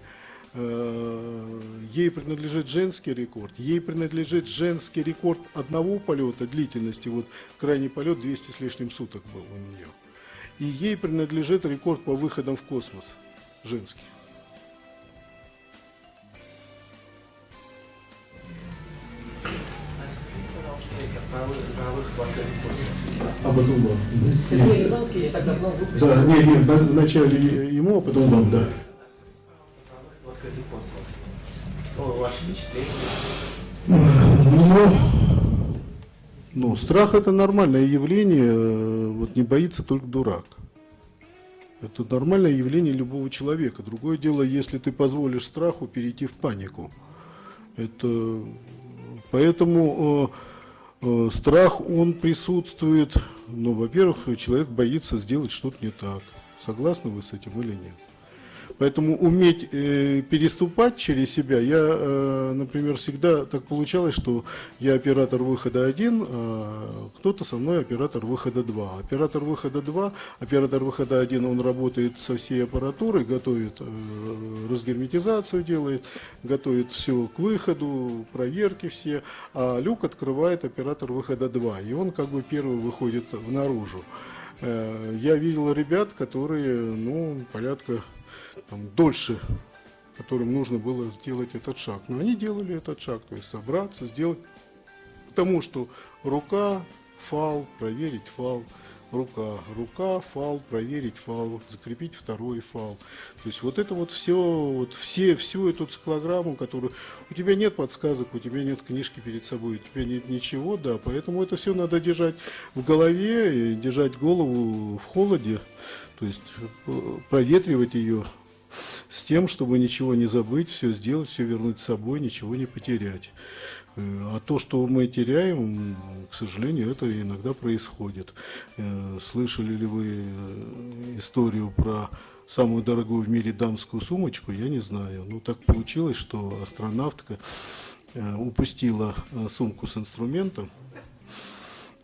Э, ей принадлежит женский рекорд, ей принадлежит женский рекорд одного полета длительности, вот крайний полет 200 с лишним суток был у нее. И ей принадлежит рекорд по выходам в космос, женский. А вам. Сергей Рязанский я так давно выпустил. Да, нет, нет, вначале ему, а потом вам, да открытый космос. Ну, ваши впечатления? Ну, страх это нормальное явление, вот не боится только дурак. Это нормальное явление любого человека. Другое дело, если ты позволишь страху перейти в панику. Это, поэтому э, э, страх, он присутствует, ну, во-первых, человек боится сделать что-то не так. Согласны вы с этим или нет? Поэтому уметь э, переступать через себя, я, э, например, всегда так получалось, что я оператор выхода один, а кто-то со мной оператор выхода 2. Оператор выхода 2, оператор выхода 1, он работает со всей аппаратурой, готовит э, разгерметизацию, делает, готовит все к выходу, проверки все, а люк открывает оператор выхода 2, и он как бы первый выходит в наружу. Э, я видел ребят, которые, ну, порядка там, дольше которым нужно было сделать этот шаг. Но они делали этот шаг, то есть собраться, сделать тому, что рука, фал, проверить фал, рука, рука, фал, проверить фал, закрепить второй фал. То есть вот это вот все, вот все, всю эту циклограмму, которую... У тебя нет подсказок, у тебя нет книжки перед собой, у тебя нет ничего, да, поэтому это все надо держать в голове, и держать голову в холоде, то есть э, проветривать ее с тем, чтобы ничего не забыть, все сделать, все вернуть с собой, ничего не потерять. Э, а то, что мы теряем, к сожалению, это иногда происходит. Э, слышали ли вы э, историю про самую дорогую в мире дамскую сумочку, я не знаю. Ну, так получилось, что астронавтка упустила сумку с инструментом,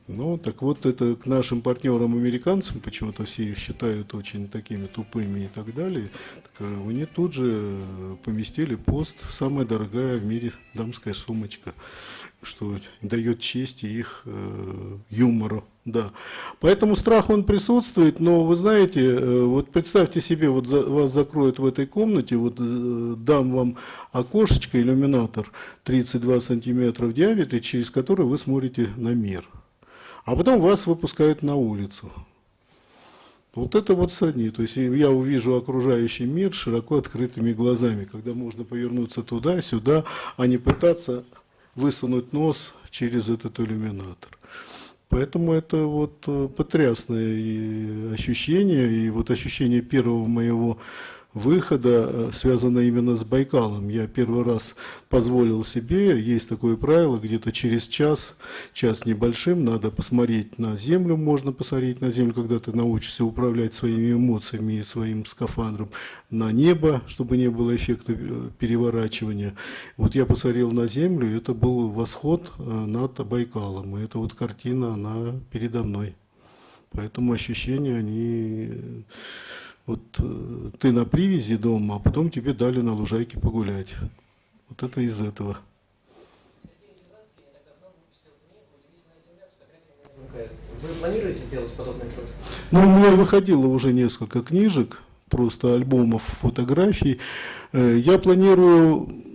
ну, так вот, это к нашим партнерам-американцам, почему-то все их считают очень такими тупыми и так далее, так, э, они тут же поместили пост «Самая дорогая в мире дамская сумочка», что дает честь их э, юмору. Да. Поэтому страх он присутствует, но вы знаете, э, вот представьте себе, вот за, вас закроют в этой комнате, вот э, дам вам окошечко, иллюминатор 32 сантиметра в диаметре, через который вы смотрите на мир а потом вас выпускают на улицу. Вот это вот сродни. То есть я увижу окружающий мир широко открытыми глазами, когда можно повернуться туда, сюда, а не пытаться высунуть нос через этот иллюминатор. Поэтому это вот э, потрясное ощущение, и вот ощущение первого моего выхода э, связано именно с Байкалом. Я первый раз позволил себе, есть такое правило, где-то через час, час небольшим, надо посмотреть на Землю, можно посмотреть на Землю, когда ты научишься управлять своими эмоциями и своим скафандром, на небо, чтобы не было эффекта э, переворачивания. Вот я посмотрел на Землю, это был восход э, над Байкалом, и эта вот картина, она передо мной. Поэтому ощущения, они вот э, ты на привязи дома, а потом тебе дали на лужайке погулять. Вот это из этого. Вы планируете сделать подобный труд? Ну, у меня выходило уже несколько книжек, просто альбомов фотографий. Э, я планирую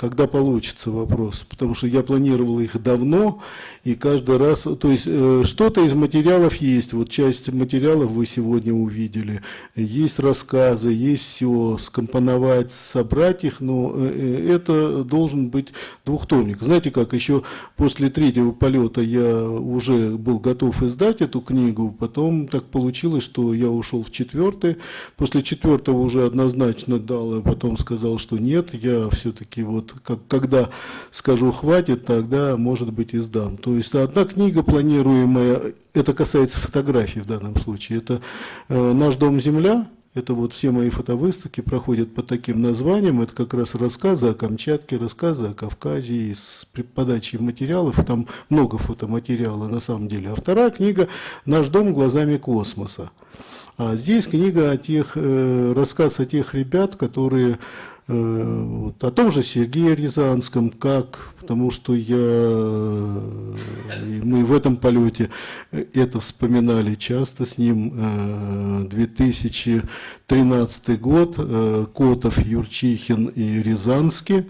когда получится вопрос, потому что я планировал их давно, и каждый раз, то есть э, что-то из материалов есть, вот часть материалов вы сегодня увидели, есть рассказы, есть все, скомпоновать, собрать их, но э, э, это должен быть двухтомник. Знаете как, еще после третьего полета я уже был готов издать эту книгу, потом так получилось, что я ушел в четвертый, после четвертого уже однозначно дал, а потом сказал, что нет, я все-таки вот как, когда скажу хватит, тогда, может быть, издам. То есть одна книга планируемая, это касается фотографий в данном случае, это э, «Наш дом земля», это вот все мои фотовыставки проходят под таким названием. Это как раз рассказы о Камчатке, рассказы о Кавказе с подачей материалов. Там много фотоматериала на самом деле. А вторая книга «Наш дом глазами космоса». А здесь книга о тех, э, рассказ о тех ребят, которые вот, о том же Сергее Рязанском, как, потому что я, мы в этом полете это вспоминали часто с ним, 2013 э, год, э, Котов, Юрчихин и Рязанский,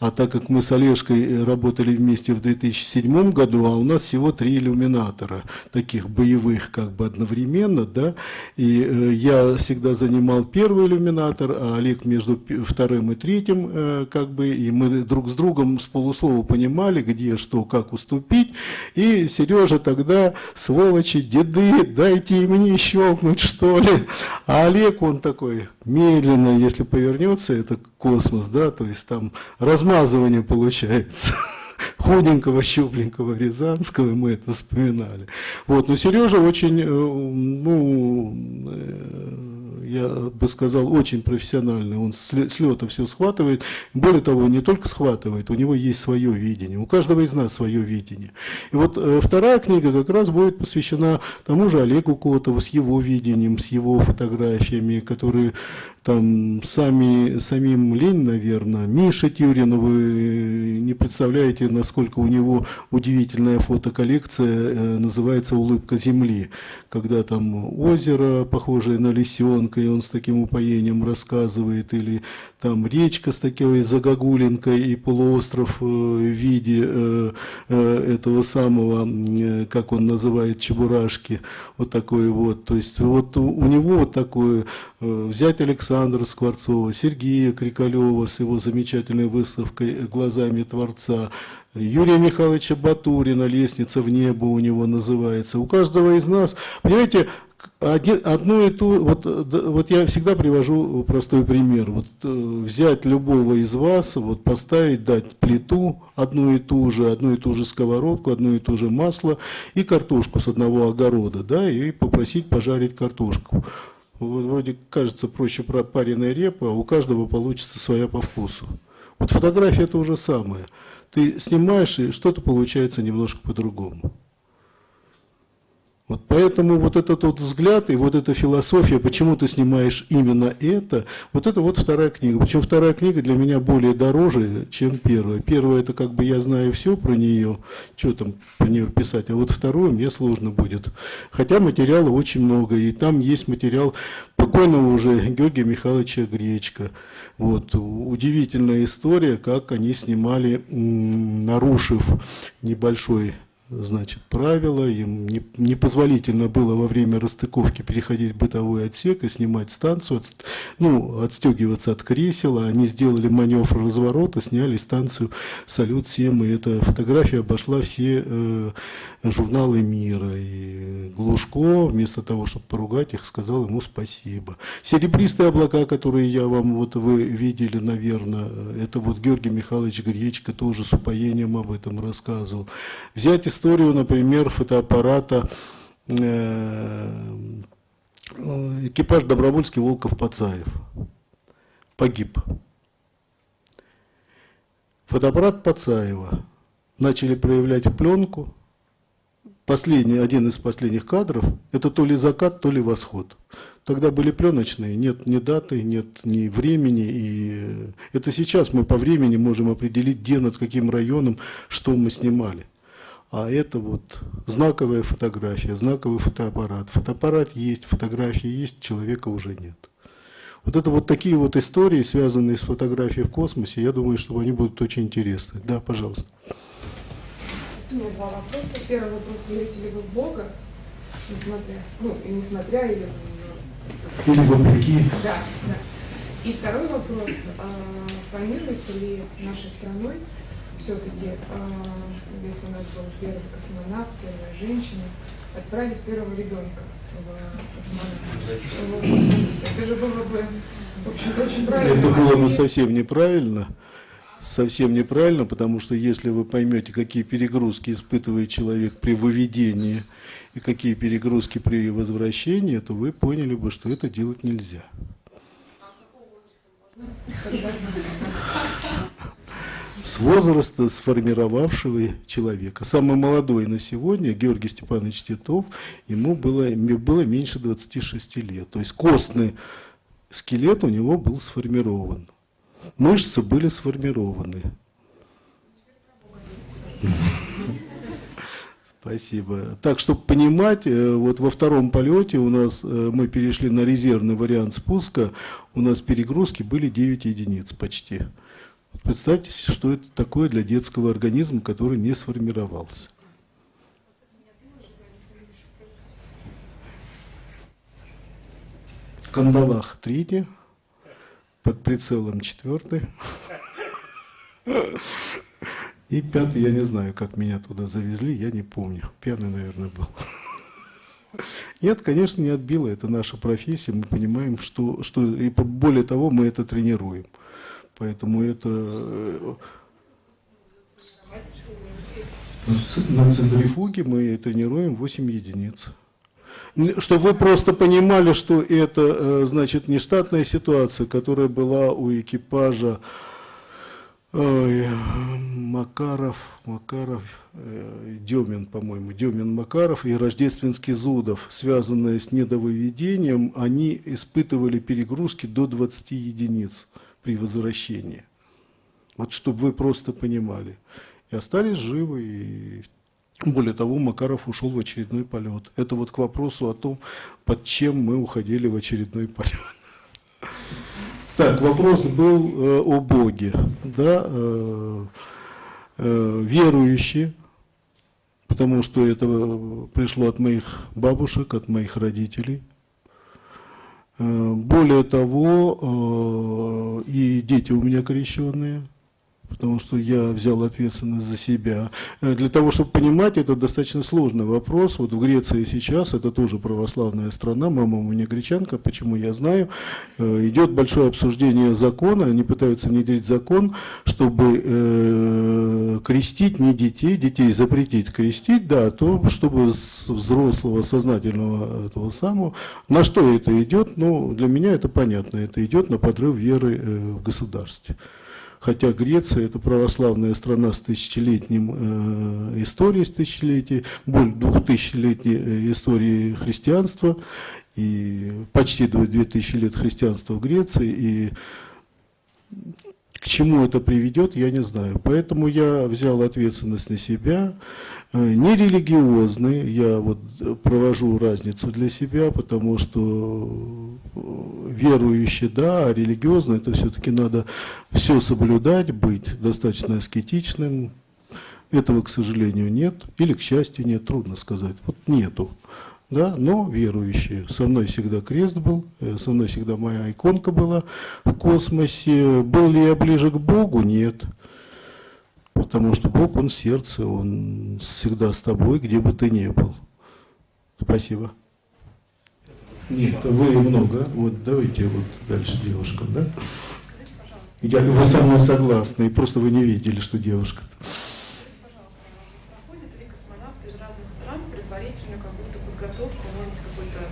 а так как мы с Олежкой работали вместе в 2007 году, а у нас всего три иллюминатора, таких боевых как бы одновременно, да, и э, я всегда занимал первый иллюминатор, а Олег между вторым и третьим, э, как бы, и мы друг с другом с полуслова понимали, где что, как уступить, и Сережа тогда, сволочи, деды, дайте мне щелкнуть, что ли, а Олег, он такой, медленно, если повернется, это космос, да, то есть там размазывание получается <laughs> худенького, щупленького Рязанского, мы это вспоминали. Вот, но Сережа очень, э, ну, э, я бы сказал, очень профессиональный. Он с лета все схватывает. Более того, не только схватывает, у него есть свое видение. У каждого из нас свое видение. И вот э, вторая книга как раз будет посвящена тому же Олегу Котову с его видением, с его фотографиями, которые там сами, самим лень, наверное. Миша Тюрин, вы не представляете, насколько у него удивительная фотоколлекция, э, называется «Улыбка земли», когда там озеро, похожее на лисенка, и он с таким упоением рассказывает, или там речка с такой загогулинкой и полуостров э, в виде э, этого самого, как он называет, чебурашки, вот такой вот. То есть вот у него вот такое, взять Александра Скворцова, Сергея Крикалева с его замечательной выставкой «Глазами Творца», Юрия Михайловича Батурина «Лестница в небо» у него называется. У каждого из нас, понимаете, одно и то, вот, вот я всегда привожу простой пример. Вот э, взять любого из вас, вот поставить, дать плиту одну и ту же, одну и ту же сковородку, одно и то же масло и картошку с одного огорода, да, и попросить пожарить картошку. Вроде кажется проще пареная репа, у каждого получится своя по вкусу. Вот фотография это уже самое. Ты снимаешь, и что-то получается немножко по-другому. Вот поэтому вот этот вот взгляд и вот эта философия, почему ты снимаешь именно это, вот это вот вторая книга. Причем вторая книга для меня более дороже, чем первая. Первая это как бы я знаю все про нее, что там про нее писать, а вот вторую мне сложно будет. Хотя материала очень много, и там есть материал покойного уже Георгия Михайловича Гречка. Вот, удивительная история, как они снимали, нарушив небольшой значит, правила, им не, непозволительно было во время расстыковки переходить в бытовой отсек и снимать станцию, от, ну, отстегиваться от кресела, они сделали маневр разворота, сняли станцию «Салют-7», и эта фотография обошла все э, журналы мира, и Глушко, вместо того, чтобы поругать их, сказал ему спасибо. Серебристые облака, которые я вам, вот вы видели, наверное, это вот Георгий Михайлович Гречко тоже с упоением об этом рассказывал. Взять историю, например, фотоаппарата э, экипаж Добровольский Волков-Пацаев. Погиб. Фотоаппарат Пацаева начали проявлять пленку. Последний, один из последних кадров, это то ли закат, то ли восход. Тогда были пленочные, нет ни даты, нет ни времени. И это сейчас мы по времени можем определить, где, над каким районом, что мы снимали. А это вот знаковая фотография, знаковый фотоаппарат. Фотоаппарат есть, фотографии есть, человека уже нет. Вот это вот такие вот истории, связанные с фотографией в космосе, я думаю, что они будут очень интересны. Да, пожалуйста. У меня два вопроса. Первый вопрос, верите ли вы в Бога, несмотря, ну, и несмотря, или... Или вопреки. Да, да. И второй вопрос, а, планируется ли нашей страной все-таки, а, если у нас был первый космонавт, первая женщина, отправить первого ребенка в космонавт. Это же было бы, в общем очень правильно. Это было бы совсем неправильно. Совсем неправильно, потому что если вы поймете, какие перегрузки испытывает человек при выведении и какие перегрузки при возвращении, то вы поняли бы, что это делать нельзя с возраста сформировавшего человека. Самый молодой на сегодня, Георгий Степанович Титов, ему было, было меньше 26 лет. То есть костный скелет у него был сформирован. Мышцы были сформированы. Спасибо. Так, чтобы понимать, э, вот во втором полете у нас э, мы перешли на резервный вариант спуска, у нас перегрузки были 9 единиц почти. Представьте, что это такое для детского организма, который не сформировался. В кандалах третий, под прицелом четвертый. И пятый, я не знаю, как меня туда завезли, я не помню. Пьяный, наверное, был. Нет, конечно, не отбило. Это наша профессия. Мы понимаем, что, что и более того, мы это тренируем. Поэтому это... Э, на центрифуге мы тренируем 8 единиц. Чтобы вы просто понимали, что это, э, значит, не штатная ситуация, которая была у экипажа Ой, Макаров, Макаров, э, Демин, по-моему, Демин Макаров и Рождественский Зудов, связанные с недовыведением, они испытывали перегрузки до 20 единиц при возвращении. Вот чтобы вы просто понимали. И остались живы, и более того, Макаров ушел в очередной полет. Это вот к вопросу о том, под чем мы уходили в очередной полет. Так, вопрос был э, о Боге. Да, э, э, верующие, потому что это пришло от моих бабушек, от моих родителей. Э, более того, э, и дети у меня крещенные – потому что я взял ответственность за себя. Э, для того, чтобы понимать, это достаточно сложный вопрос. Вот в Греции сейчас, это тоже православная страна, мама у меня гречанка, почему я знаю, э, идет большое обсуждение закона, они пытаются внедрить закон, чтобы э, крестить не детей, детей запретить крестить, да, то чтобы взрослого, сознательного этого самого, на что это идет, ну, для меня это понятно, это идет на подрыв веры в государстве хотя Греция это православная страна с тысячелетним э, историей, с тысячелетией, более двухтысячелетней э, историей христианства, и почти до 2000 лет христианства в Греции, и к чему это приведет, я не знаю. Поэтому я взял ответственность на себя, Э, не религиозный, я вот провожу разницу для себя, потому что э, верующий, да, а религиозный, это все-таки надо все соблюдать, быть достаточно аскетичным. Этого, к сожалению, нет, или, к счастью, нет, трудно сказать. Вот нету, да, но верующие. Со мной всегда крест был, э, со мной всегда моя иконка была в космосе. Был ли я ближе к Богу? Нет. Потому что Бог, Он сердце, Он всегда с тобой, где бы ты ни был. Спасибо. Нет, вы много. Вот давайте вот дальше девушка, да? Я, вы со мной согласны, и просто вы не видели, что девушка. -то. Проходят ли космонавты из разных стран предварительную какую-то подготовку, может какую-то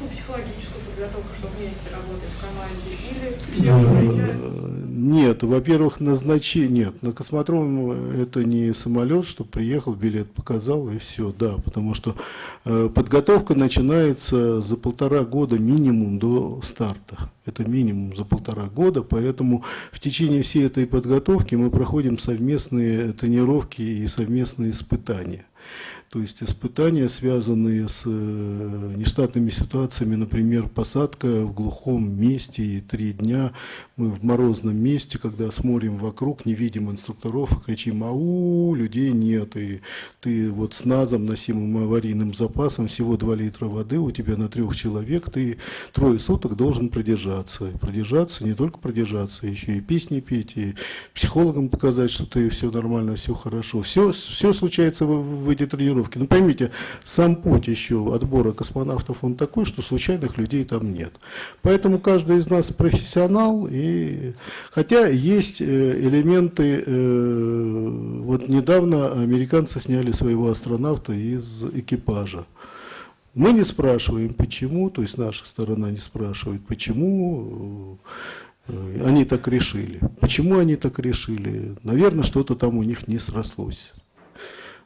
ну, психологическую подготовку, чтобы вместе работать в команде, или все приезжают? Нет, во-первых, назначение. Нет, на космодром это не самолет, что приехал, билет показал и все, да, потому что э, подготовка начинается за полтора года минимум до старта. Это минимум за полтора года, поэтому в течение всей этой подготовки мы проходим совместные тренировки и совместные испытания. То есть испытания, связанные с э, нештатными ситуациями, например, посадка в глухом месте и три дня мы в морозном месте, когда смотрим вокруг, не видим инструкторов и кричим «Ау!», людей нет, и ты вот с НАЗом, носимым аварийным запасом, всего 2 литра воды у тебя на трех человек, ты трое суток должен продержаться. Продержаться, не только продержаться, еще и песни петь, и психологам показать, что ты все нормально, все хорошо. Все, все случается в, в эти тренировки. Ну поймите, сам путь еще отбора космонавтов, он такой, что случайных людей там нет. Поэтому каждый из нас профессионал, и хотя есть э, элементы, э, вот недавно американцы сняли своего астронавта из экипажа. Мы не спрашиваем, почему, то есть наша сторона не спрашивает, почему э, они так решили. Почему они так решили? Наверное, что-то там у них не срослось.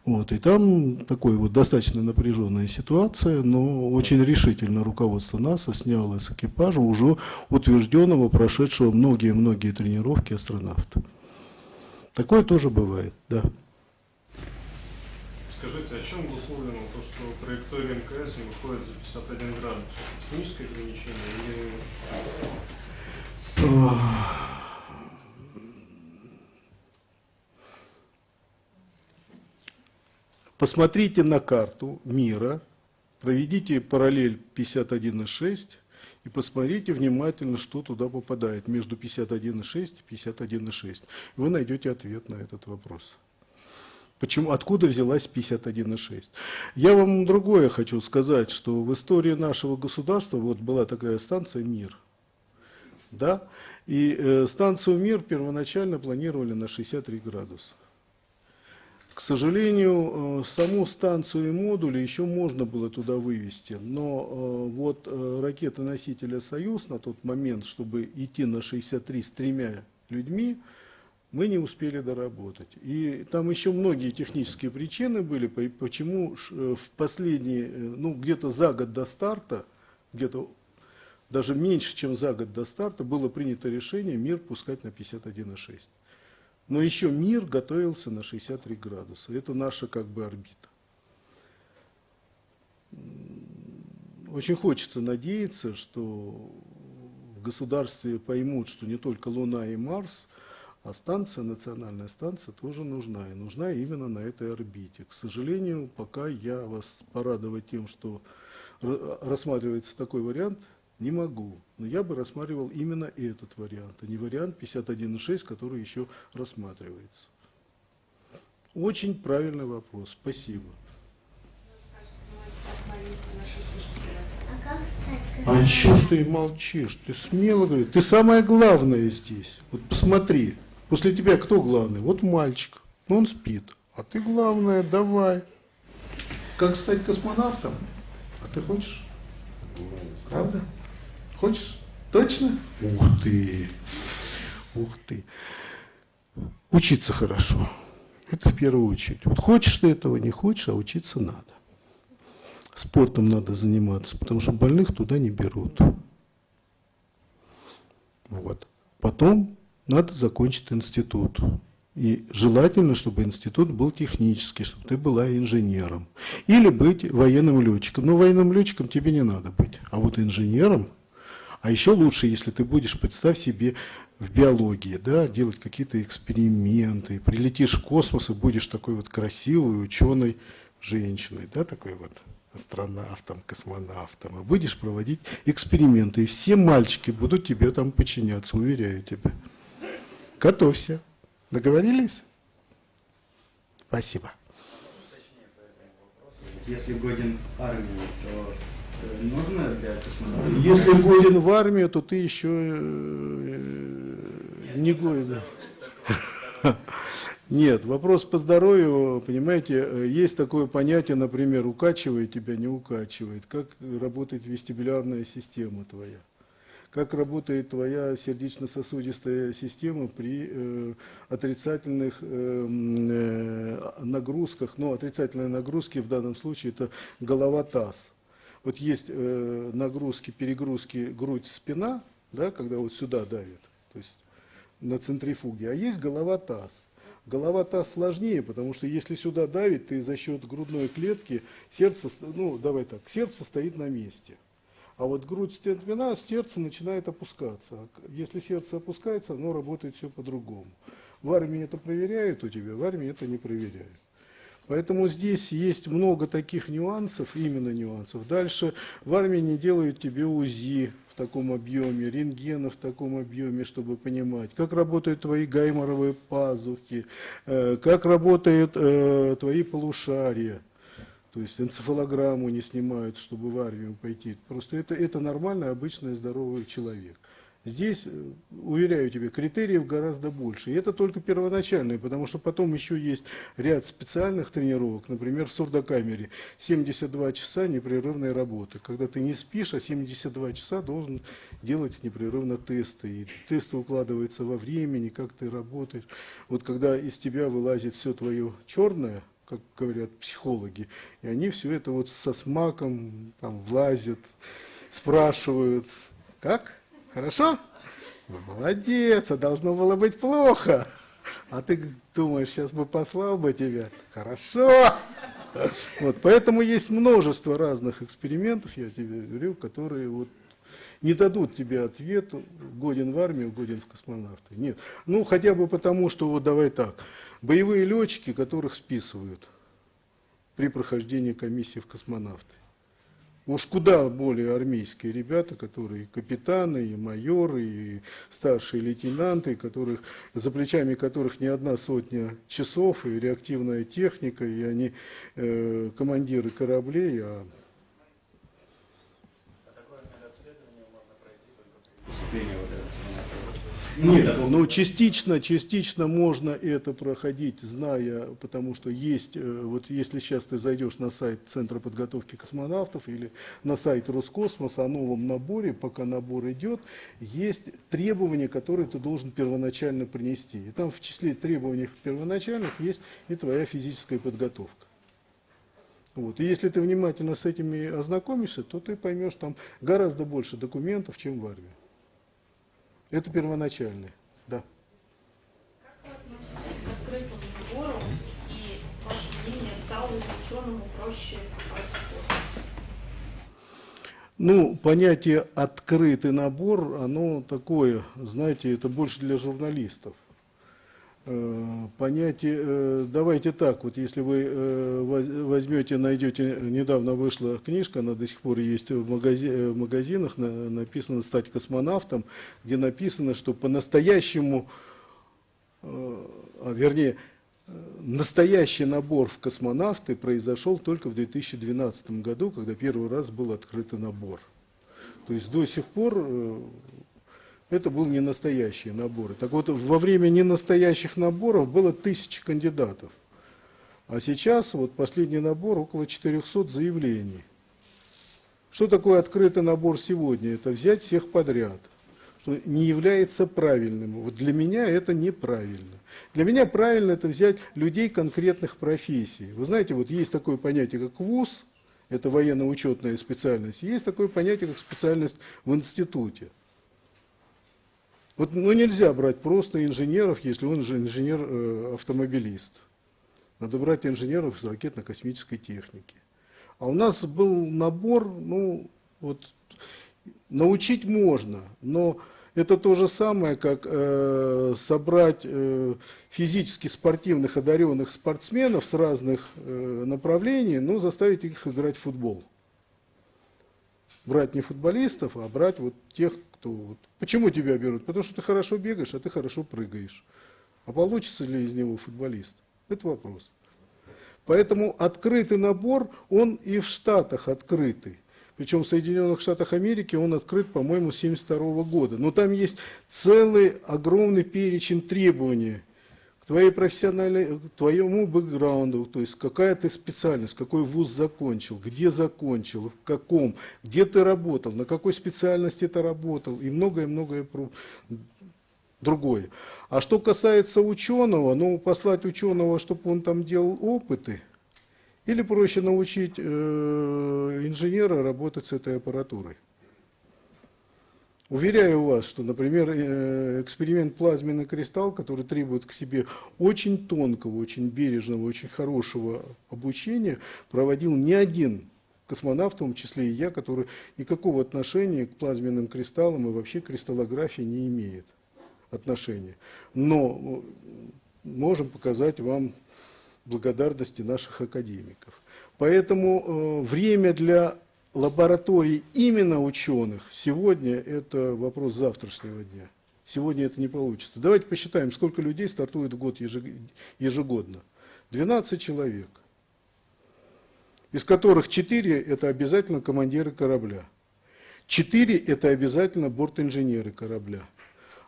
Вот, и там такой вот достаточно напряженная ситуация, но очень решительно руководство НАСА сняло с экипажа уже утвержденного, прошедшего многие-многие тренировки астронавта. Такое тоже бывает, да. Скажите, о чем условлено то, что траектория МКС не выходит за 51 градус? Техническое ограничение или... Посмотрите на карту мира, проведите параллель 51,6 и посмотрите внимательно, что туда попадает между 51,6 и 51,6. Вы найдете ответ на этот вопрос. Почему, откуда взялась 51,6? Я вам другое хочу сказать, что в истории нашего государства вот была такая станция «Мир». Да? И э, станцию «Мир» первоначально планировали на 63 градуса. К сожалению, э, саму станцию и модули еще можно было туда вывести, но э, вот э, ракеты-носителя «Союз» на тот момент, чтобы идти на 63 с тремя людьми, мы не успели доработать. И там еще многие технические причины были, почему в последние, ну где-то за год до старта, где-то даже меньше, чем за год до старта, было принято решение МИР пускать на 51,6. Но еще мир готовился на 63 градуса. Это наша как бы орбита. Очень хочется надеяться, что в государстве поймут, что не только Луна и Марс, а станция, национальная станция тоже нужна. И нужна именно на этой орбите. К сожалению, пока я вас порадовать тем, что рассматривается такой вариант, не могу. Но я бы рассматривал именно этот вариант, а не вариант 51.6, который еще рассматривается. Очень правильный вопрос. Спасибо. А еще что и молчишь? Ты смело говоришь. Ты самое главное здесь. Вот посмотри. После тебя кто главный? Вот мальчик. Ну он спит. А ты главное, давай. Как стать космонавтом? А ты хочешь? Правда? Хочешь? Точно? Ух ты! Ух ты! Учиться хорошо. Это в первую очередь. Вот хочешь ты этого, не хочешь, а учиться надо. Спортом надо заниматься, потому что больных туда не берут. Вот. Потом надо закончить институт. И желательно, чтобы институт был технический, чтобы ты была инженером. Или быть военным летчиком. Но военным летчиком тебе не надо быть. А вот инженером – а еще лучше, если ты будешь, представь себе, в биологии, да, делать какие-то эксперименты, прилетишь в космос и будешь такой вот красивой ученой женщиной, да, такой вот астронавтом, космонавтом, и будешь проводить эксперименты, и все мальчики будут тебе там подчиняться, уверяю тебя. Готовься. Договорились? Спасибо. Если годен армии, то нужно для космонавта? Если годен в армию, то ты еще э, не годен. <laughs> Нет, вопрос по здоровью, понимаете, есть такое понятие, например, укачивает тебя, не укачивает. Как работает вестибулярная система твоя? Как работает твоя сердечно-сосудистая система при э, отрицательных э, э, нагрузках? Ну, отрицательные нагрузки в данном случае это голова-таз вот есть э, нагрузки, перегрузки грудь-спина, да, когда вот сюда давит, то есть на центрифуге, а есть голова-таз. Голова-таз сложнее, потому что если сюда давит, ты за счет грудной клетки, сердце, ну давай так, сердце стоит на месте. А вот грудь спина, сердце начинает опускаться. Если сердце опускается, оно работает все по-другому. В армии это проверяют у тебя, в армии это не проверяют. Поэтому здесь есть много таких нюансов, именно нюансов. Дальше в армии не делают тебе УЗИ в таком объеме, рентгена в таком объеме, чтобы понимать, как работают твои гайморовые пазухи, э, как работают э, твои полушария. То есть энцефалограмму не снимают, чтобы в армию пойти. Просто это, это нормальный, обычный, здоровый человек. Здесь, э, уверяю тебя, критериев гораздо больше. И это только первоначальные, потому что потом еще есть ряд специальных тренировок, например, в сурдокамере. 72 часа непрерывной работы. Когда ты не спишь, а 72 часа должен делать непрерывно тесты. И тесты укладываются во времени, как ты работаешь. Вот когда из тебя вылазит все твое черное, как говорят психологи, и они все это вот со смаком там влазят, спрашивают, как? Хорошо? Ну, молодец, а должно было быть плохо. А ты думаешь, сейчас бы послал бы тебя? Хорошо. Вот, поэтому есть множество разных экспериментов, я тебе говорю, которые вот не дадут тебе ответ, годен в армию, годен в космонавты. Нет. Ну, хотя бы потому, что, вот давай так, боевые летчики, которых списывают при прохождении комиссии в космонавты. Уж куда более армейские ребята, которые капитаны, и майоры, и старшие лейтенанты, которых, за плечами которых не одна сотня часов, и реактивная техника, и они э, командиры кораблей, а Нет. Ну, частично, частично можно это проходить, зная, потому что есть, э, вот если сейчас ты зайдешь на сайт Центра подготовки космонавтов или на сайт Роскосмоса о новом наборе, пока набор идет, есть требования, которые ты должен первоначально принести. И там в числе требований первоначальных есть и твоя физическая подготовка. Вот. И если ты внимательно с этими ознакомишься, то ты поймешь там гораздо больше документов, чем в армии. Это первоначальное. Да. Как вы относитесь к открытому набору и, ваше мнение, стало ученому проще? Ну, понятие «открытый набор», оно такое, знаете, это больше для журналистов. Э, Понятие, э, давайте так, вот если вы э, воз- возьмете, найдете, недавно вышла книжка, она до сих пор есть в, магази- в магазинах, на- написано «Стать космонавтом», где написано, что по-настоящему, а, вернее, настоящий набор в космонавты произошел только в 2012 году, когда первый раз был открытый набор. То есть до сих пор это был не настоящий набор. Так вот, во время ненастоящих наборов было тысячи кандидатов. А сейчас, вот последний набор, около 400 заявлений. Что такое открытый набор сегодня? Это взять всех подряд. Что не является правильным. Вот для меня это неправильно. Для меня правильно это взять людей конкретных профессий. Вы знаете, вот есть такое понятие, как ВУЗ, это военно-учетная специальность, есть такое понятие, как специальность в институте. Вот ну, нельзя брать просто инженеров, если он же инженер-автомобилист. Надо брать инженеров из ракетно-космической техники. А у нас был набор, ну, вот, научить можно, но это то же самое, как э, собрать э, физически спортивных, одаренных спортсменов с разных э, направлений, но заставить их играть в футбол. Брать не футболистов, а брать вот тех, кто... Вот. Почему тебя берут? Потому что ты хорошо бегаешь, а ты хорошо прыгаешь. А получится ли из него футболист? Это вопрос. Поэтому открытый набор, он и в Штатах открытый. Причем в Соединенных Штатах Америки он открыт, по-моему, с 1972 года. Но там есть целый огромный перечень требований твоей профессиональной, твоему бэкграунду, то есть какая ты специальность, какой вуз закончил, где закончил, в каком, где ты работал, на какой специальности ты работал и многое-многое другое. А что касается ученого, ну, послать ученого, чтобы он там делал опыты, или проще научить э, инженера работать с этой аппаратурой. Уверяю вас, что, например, э, эксперимент плазменный кристалл, который требует к себе очень тонкого, очень бережного, очень хорошего обучения, проводил не один космонавт, в том числе и я, который никакого отношения к плазменным кристаллам и вообще кристаллографии не имеет отношения. Но э, можем показать вам благодарности наших академиков. Поэтому э, время для лабораторий именно ученых сегодня это вопрос завтрашнего дня. Сегодня это не получится. Давайте посчитаем, сколько людей стартует в год ежег- ежегодно. 12 человек, из которых 4 это обязательно командиры корабля. 4 это обязательно бортинженеры корабля.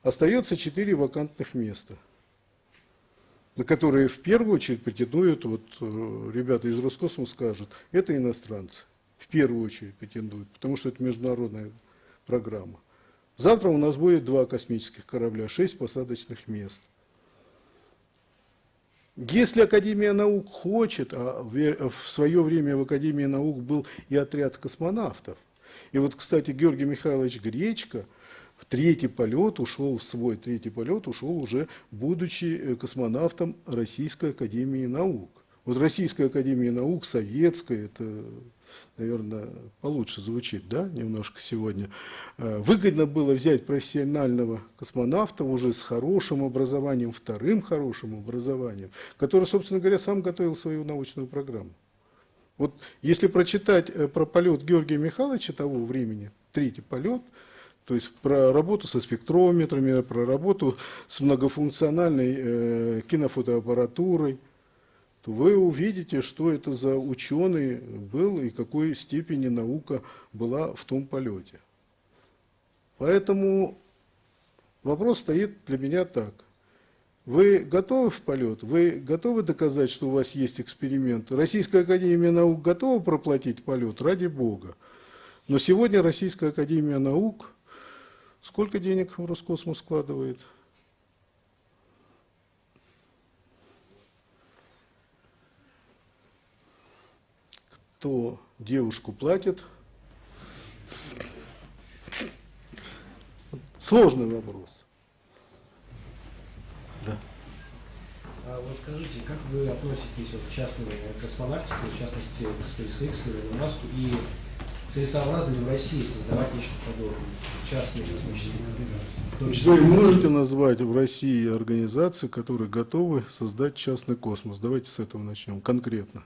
Остается 4 вакантных места – на которые в первую очередь претендуют, вот э, ребята из Роскосмоса скажут, это иностранцы. В первую очередь претендуют, потому что это международная программа. Завтра у нас будет два космических корабля, шесть посадочных мест. Если Академия наук хочет, а в свое время в Академии наук был и отряд космонавтов, и вот, кстати, Георгий Михайлович Гречко в третий полет ушел, в свой третий полет ушел уже, будучи э, космонавтом Российской Академии Наук. Вот Российская Академия Наук, советская, это, наверное, получше звучит, да, немножко сегодня. Э, Выгодно было взять профессионального космонавта уже с хорошим образованием, вторым хорошим образованием, который, собственно говоря, сам готовил свою научную программу. Вот если прочитать э, про полет Георгия Михайловича того времени, третий полет, то есть про работу со спектрометрами, про работу с многофункциональной э, кинофотоаппаратурой, то вы увидите, что это за ученый был и какой степени наука была в том полете. Поэтому Вопрос стоит для меня так. Вы готовы в полет? Вы готовы доказать, что у вас есть эксперимент? Российская Академия Наук готова проплатить полет? Ради Бога. Но сегодня Российская Академия Наук сколько денег в Роскосмос складывает? Кто девушку платит? Сложный вопрос. Да. А вот скажите, как вы относитесь вот, к частной космонавтике, в частности к SpaceX, Илону Маску, и целесообразно ли в России создавать нечто подобное, частные космические организации? Вы можете назвать в России организации, которые готовы создать частный космос? Давайте с этого начнем, конкретно.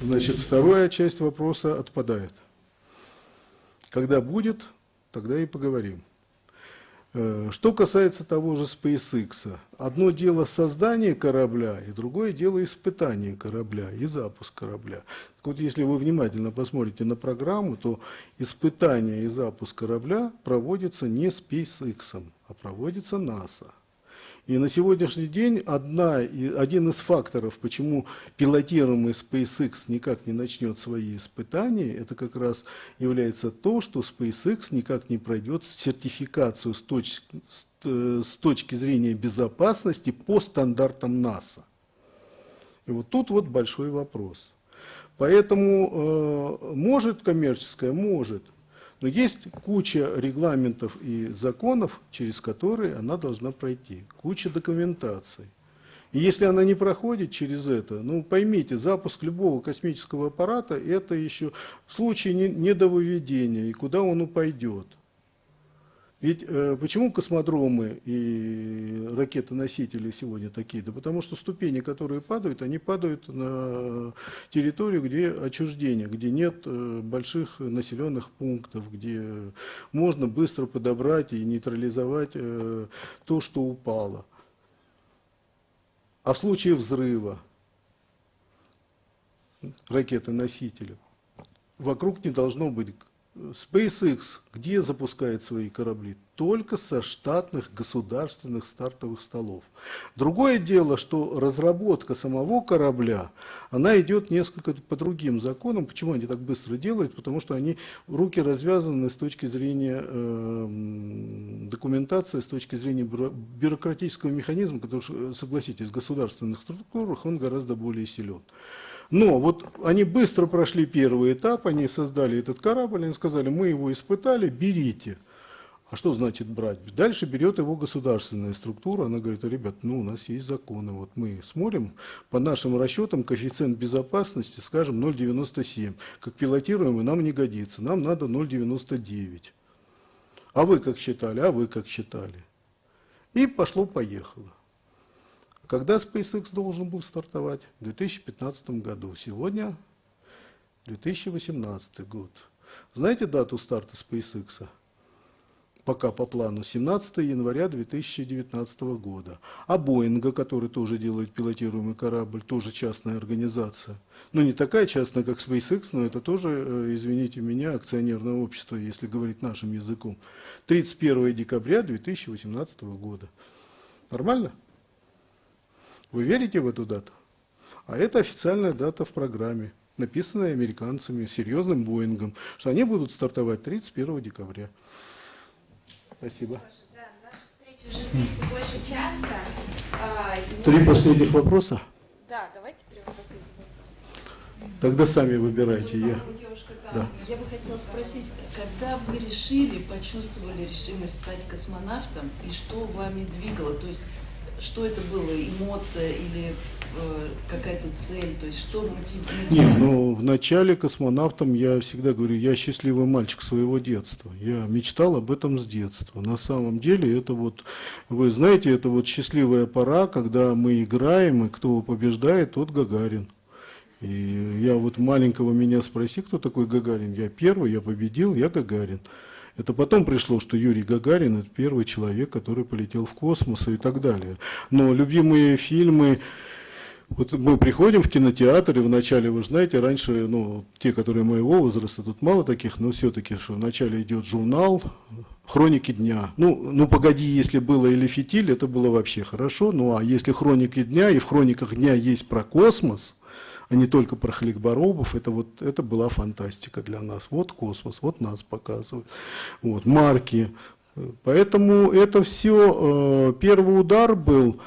Значит, вторая часть вопроса отпадает. Когда будет, тогда и поговорим. Э, что касается того же SpaceX, одно дело создание корабля, и другое дело испытание корабля и запуск корабля. Так вот, если вы внимательно посмотрите на программу, то испытание и запуск корабля проводится не SpaceX, а проводится НАСА. И на сегодняшний день одна, один из факторов, почему пилотируемый SpaceX никак не начнет свои испытания, это как раз является то, что SpaceX никак не пройдет сертификацию с точки, с точки зрения безопасности по стандартам НАСА. И вот тут вот большой вопрос. Поэтому э, может коммерческая, может – но есть куча регламентов и законов, через которые она должна пройти, куча документаций. И если она не проходит через это, ну поймите, запуск любого космического аппарата – это еще случай недовыведения, и куда он упадет. Ведь э, почему космодромы и ракеты-носители сегодня такие? Да потому что ступени, которые падают, они падают на территорию, где отчуждение, где нет э, больших населенных пунктов, где можно быстро подобрать и нейтрализовать э, то, что упало. А в случае взрыва ракеты-носителя вокруг не должно быть SpaceX где запускает свои корабли? Только со штатных государственных стартовых столов. Другое дело, что разработка самого корабля, она идет несколько по другим законам. Почему они так быстро делают? Потому что они руки развязаны с точки зрения э, документации, с точки зрения бюрократического механизма, потому что, согласитесь, в государственных структурах он гораздо более силен. Но вот они быстро прошли первый этап, они создали этот корабль, они сказали, мы его испытали, берите. А что значит брать? Дальше берет его государственная структура, она говорит, ребят, ну у нас есть законы, вот мы смотрим, по нашим расчетам коэффициент безопасности, скажем, 0,97. Как пилотируемый нам не годится, нам надо 0,99. А вы как считали, а вы как считали. И пошло-поехало. Когда SpaceX должен был стартовать? В 2015 году. Сегодня 2018 год. Знаете дату старта SpaceX? Пока по плану 17 января 2019 года. А Боинга, который тоже делает пилотируемый корабль, тоже частная организация. Ну не такая частная, как SpaceX, но это тоже, э, извините меня, акционерное общество, если говорить нашим языком. 31 декабря 2018 года. Нормально? Вы верите в эту дату? А это официальная дата в программе, написанная американцами, серьезным Боингом, что они будут стартовать 31 декабря. Спасибо. А, три последних вопроса? Да, давайте три последних вопроса. Тогда сами выбирайте. Я... Да. Я бы хотела спросить, когда вы решили, почувствовали решимость стать космонавтом, и что вами двигало? То есть что это было, эмоция или э, какая-то цель, то есть что мотивирует? Нет, ну в начале космонавтом я всегда говорю, я счастливый мальчик своего детства, я мечтал об этом с детства. На самом деле это вот, вы знаете, это вот счастливая пора, когда мы играем, и кто побеждает, тот Гагарин. И я вот маленького меня спроси, кто такой Гагарин, я первый, я победил, я Гагарин. Это потом пришло, что Юрий Гагарин – это первый человек, который полетел в космос и так далее. Но любимые фильмы, Вот мы приходим в кинотеатр, и вначале, вы знаете, раньше, ну, те, которые моего возраста, тут мало таких, но все-таки, что вначале идет журнал, хроники дня. Ну, ну, погоди, если было или фитиль, это было вообще хорошо. Ну, а если хроники дня, и в хрониках дня есть про космос, а не только про хлеборобов, это вот, это была фантастика для нас. Вот космос, вот нас показывают. Вот, марки. Поэтому это все, э, первый удар был,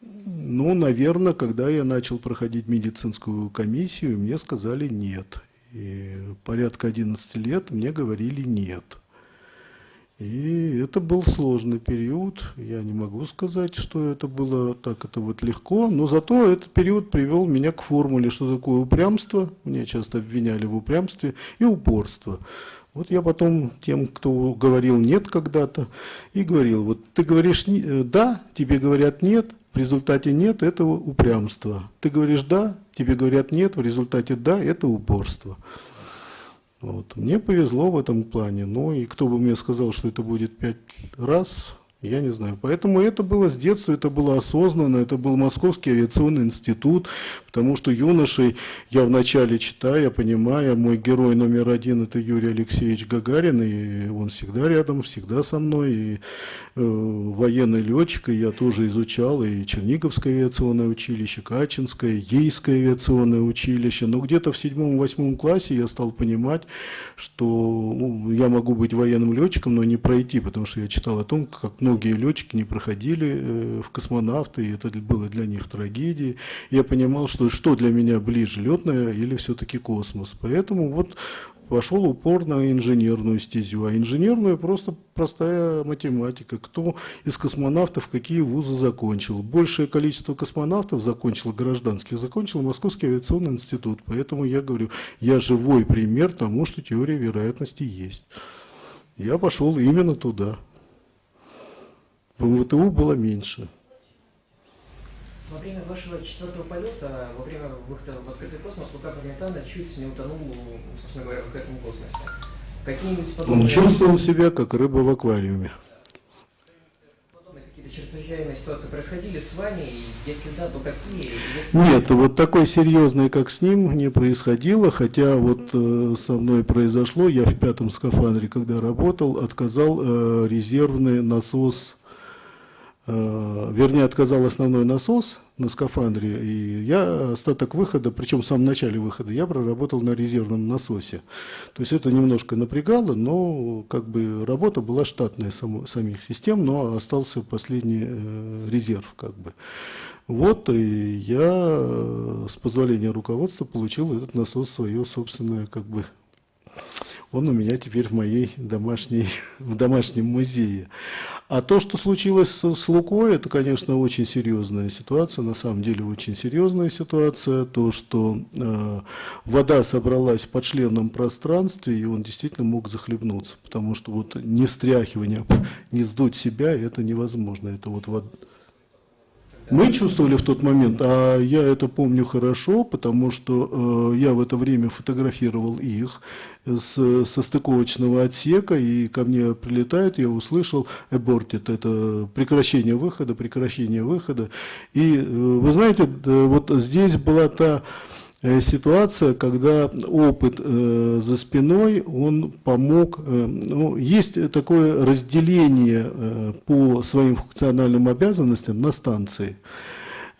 ну, наверное, когда я начал проходить медицинскую комиссию, мне сказали нет. И порядка 11 лет мне говорили нет. И это был сложный период. Я не могу сказать, что это было так это вот легко, но зато этот период привел меня к формуле, что такое упрямство. Меня часто обвиняли в упрямстве и упорство. Вот я потом тем, кто говорил нет когда-то, и говорил, вот ты говоришь э, да, тебе говорят нет, в результате нет, это упрямство. Ты говоришь да, тебе говорят нет, в результате да, это упорство. Вот. Мне повезло в этом плане. Ну и кто бы мне сказал, что это будет пять раз, я не знаю. Поэтому это было с детства, это было осознанно, это был Московский авиационный институт, потому что юношей я вначале читаю, я понимаю, мой герой номер один это Юрий Алексеевич Гагарин, и он всегда рядом, всегда со мной, и э, военный летчик, и я тоже изучал, и Черниговское авиационное училище, Качинское, Ейское авиационное училище, но где-то в седьмом-восьмом классе я стал понимать, что ну, я могу быть военным летчиком, но не пройти, потому что я читал о том, как многие летчики не проходили э, в космонавты, и это было для них трагедией. Я понимал, что что для меня ближе, летное или все-таки космос. Поэтому вот пошел упор на инженерную стезю. А инженерную просто простая математика. Кто из космонавтов какие вузы закончил? Большее количество космонавтов закончило гражданских, закончил Московский авиационный институт. Поэтому я говорю, я живой пример тому, что теория вероятности есть. Я пошел именно туда. В МВТУ было меньше. Во время вашего четвертого полета, во время выхода в открытый космос, Лука Пармитана чуть не утонул, собственно говоря, в открытом космосе. Какие-нибудь подобные... Он чувствовал себя, как рыба в аквариуме. Какие-то чрезвычайные ситуации происходили с вами, и если да, то какие? Если... Нет, вот такой серьезный, как с ним, не происходило, хотя вот э, со мной произошло, я в пятом скафандре, когда работал, отказал э, резервный насос Э, вернее, отказал основной насос на скафандре, и я остаток выхода, причем в самом начале выхода, я проработал на резервном насосе. То есть это немножко напрягало, но как бы работа была штатная само, самих систем, но остался последний э, резерв как бы. Вот и я э, с позволения руководства получил этот насос свое собственное как бы он у меня теперь в моей домашней, <laughs> в домашнем музее. А то, что случилось с, с Лукой, это, конечно, очень серьезная ситуация, на самом деле очень серьезная ситуация. То, что э, вода собралась в подшленном пространстве, и он действительно мог захлебнуться, потому что вот не встряхивание, <laughs> не сдуть себя, это невозможно. Это вот вода мы чувствовали в тот момент, а я это помню хорошо, потому что э, я в это время фотографировал их с, со стыковочного отсека, и ко мне прилетает, я услышал aborted, это прекращение выхода, прекращение выхода. И э, вы знаете, вот здесь была та Э, ситуация, когда опыт э, за спиной, он помог, э, ну, есть такое разделение э, по своим функциональным обязанностям на станции.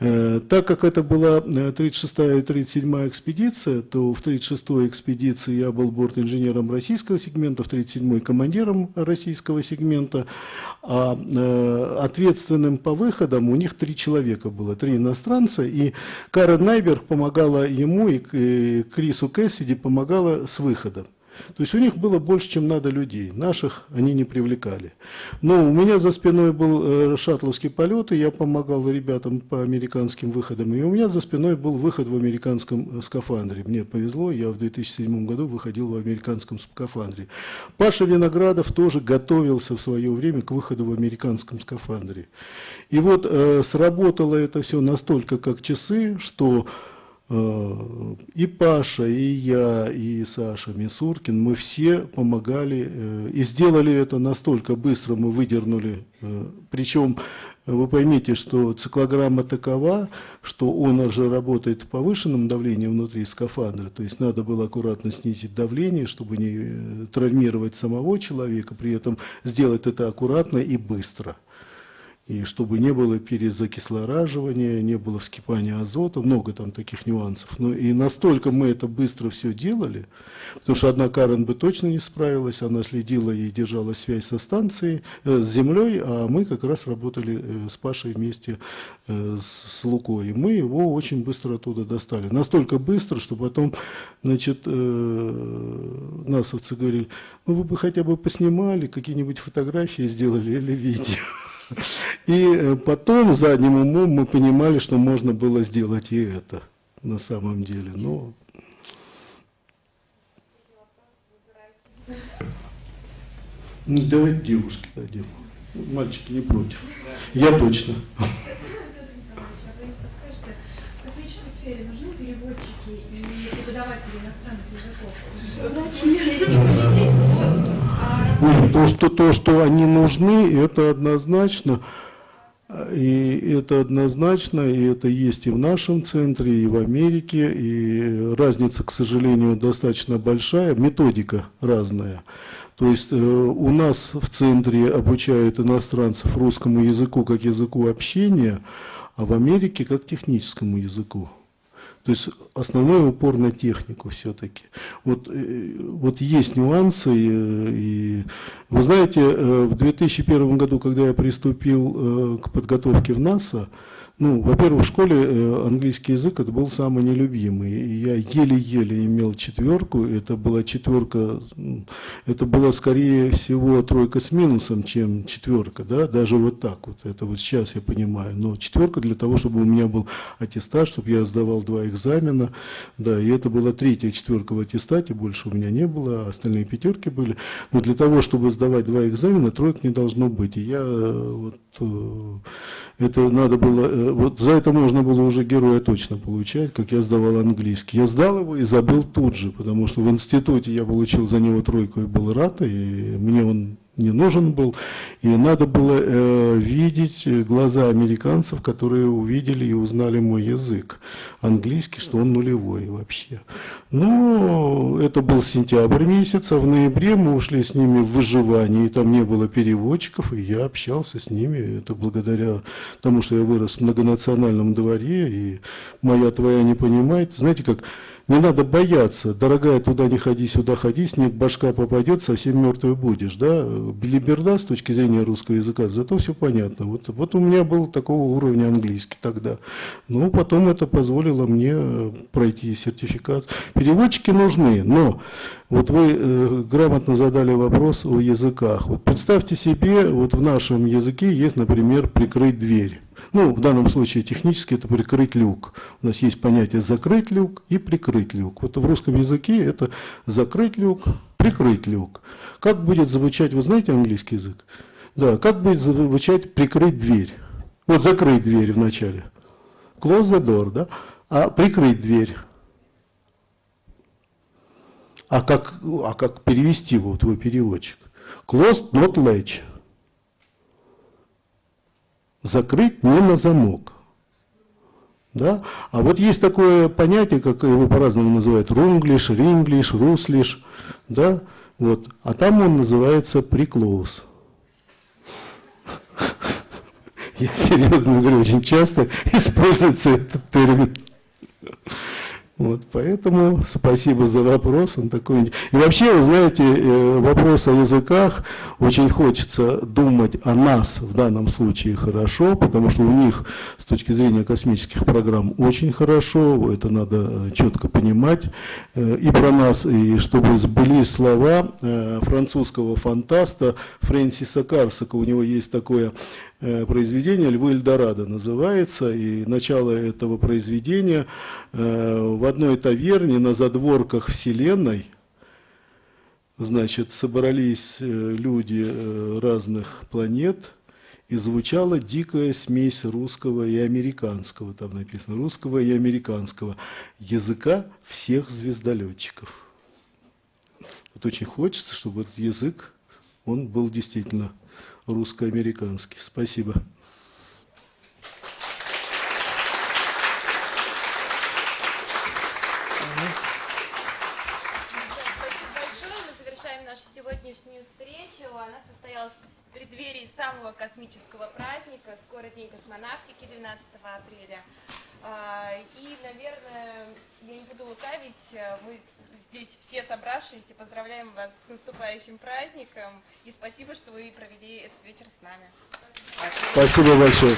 Э, так как это была 36-я э, и 37-я экспедиция, то в 36-й экспедиции я был борт-инженером российского сегмента, в 37-й командиром российского сегмента, а э, ответственным по выходам у них три человека было, три иностранца, и Карен Найберг помогала ему, и Крису Кэссиди помогала с выходом. То есть у них было больше, чем надо людей. Наших они не привлекали. Но у меня за спиной был э, шаттловский полет, и я помогал ребятам по американским выходам. И у меня за спиной был выход в американском э, скафандре. Мне повезло, я в 2007 году выходил в американском скафандре. Паша Виноградов тоже готовился в свое время к выходу в американском скафандре. И вот э, сработало это все настолько как часы, что и Паша, и я, и Саша Мисуркин, мы все помогали э, и сделали это настолько быстро, мы выдернули. Э, Причем вы поймите, что циклограмма такова, что он уже работает в повышенном давлении внутри скафандра, то есть надо было аккуратно снизить давление, чтобы не э, травмировать самого человека, при этом сделать это аккуратно и быстро и чтобы не было перезакислораживания, не было вскипания азота, много там таких нюансов. Но и настолько мы это быстро все делали, потому что одна Карен бы точно не справилась, она следила и держала связь со станцией, э, с землей, а мы как раз работали э, с Пашей вместе э, с, с Лукой. И мы его очень быстро оттуда достали. Настолько быстро, что потом, значит, э, насовцы говорили, ну вы бы хотя бы поснимали, какие-нибудь фотографии сделали или видео. И э, потом задним умом мы понимали, что можно было сделать и это на самом деле. Но... Ну, давайте девушке дадим. Мальчики не против. Я точно. В космической сфере нужны переводчики и преподаватели иностранных языков? Врачи. Нет, то, что, то, что они нужны, это однозначно. И это однозначно, и это есть и в нашем центре, и в Америке, и разница, к сожалению, достаточно большая, методика разная. То есть э, у нас в центре обучают иностранцев русскому языку как языку общения, а в Америке как техническому языку. То есть основной упор на технику все-таки. Вот, э, вот есть нюансы. И, и, вы знаете, э, в 2001 году, когда я приступил э, к подготовке в НАСА, ну, во-первых, в школе э, английский язык это был самый нелюбимый. Я еле-еле имел четверку. Это была четверка, это была скорее всего тройка с минусом, чем четверка, да, даже вот так вот. Это вот сейчас я понимаю. Но четверка для того, чтобы у меня был аттестат, чтобы я сдавал два экзамена, да, и это была третья четверка в аттестате, больше у меня не было, а остальные пятерки были. Но для того, чтобы сдавать два экзамена, троек не должно быть. И я э, вот э, это надо было вот за это можно было уже героя точно получать, как я сдавал английский. Я сдал его и забыл тут же, потому что в институте я получил за него тройку и был рад, и мне он не нужен был. И надо было э, видеть глаза американцев, которые увидели и узнали мой язык английский, что он нулевой вообще. Но это был сентябрь месяц, а в ноябре мы ушли с ними в выживание, и там не было переводчиков, и я общался с ними. Это благодаря тому, что я вырос в многонациональном дворе, и моя твоя не понимает. Знаете, как не надо бояться, дорогая, туда не ходи, сюда ходи, снег башка попадет, совсем мертвый будешь. Да? Билиберда с точки зрения русского языка, зато все понятно. Вот, вот у меня был такого уровня английский тогда. Но потом это позволило мне э, пройти сертификат. Переводчики нужны, но вот вы э, грамотно задали вопрос о языках. Вот представьте себе, вот в нашем языке есть, например, прикрыть дверь. Ну, в данном случае технически это прикрыть люк. У нас есть понятие закрыть люк и прикрыть люк. Вот в русском языке это закрыть люк, прикрыть люк. Как будет звучать, вы знаете английский язык? Да, как будет звучать прикрыть дверь? Вот закрыть дверь вначале. Close the door, да? А прикрыть дверь. А как, а как перевести его, твой переводчик? Closed, not latch закрыть не на замок. Да? А вот есть такое понятие, как его по-разному называют, рунглиш, ринглиш, руслиш, да? вот. а там он называется приклоус. <laughs> Я серьезно говорю, очень часто используется этот термин. Вот, поэтому спасибо за вопрос, он такой. И вообще, вы знаете, э, вопрос о языках очень хочется думать о нас в данном случае хорошо, потому что у них с точки зрения космических программ очень хорошо, это надо э, четко понимать э, и про нас, и чтобы сбылись слова французского фантаста Фрэнсиса Карсака. У него есть такое произведение «Львы Эльдорадо» называется, и начало этого произведения э, в одной таверне на задворках Вселенной, значит, собрались э, люди разных планет, и звучала дикая смесь русского и американского, там написано, русского и американского языка всех звездолетчиков. Вот очень хочется, чтобы этот язык, он был действительно Русско-американский. Спасибо. самого космического праздника, скоро День космонавтики 12 апреля. А, и, наверное, я не буду лукавить, э, мы здесь все собравшиеся поздравляем вас с наступающим праздником и спасибо, что вы провели этот вечер с нами. Спасибо большое.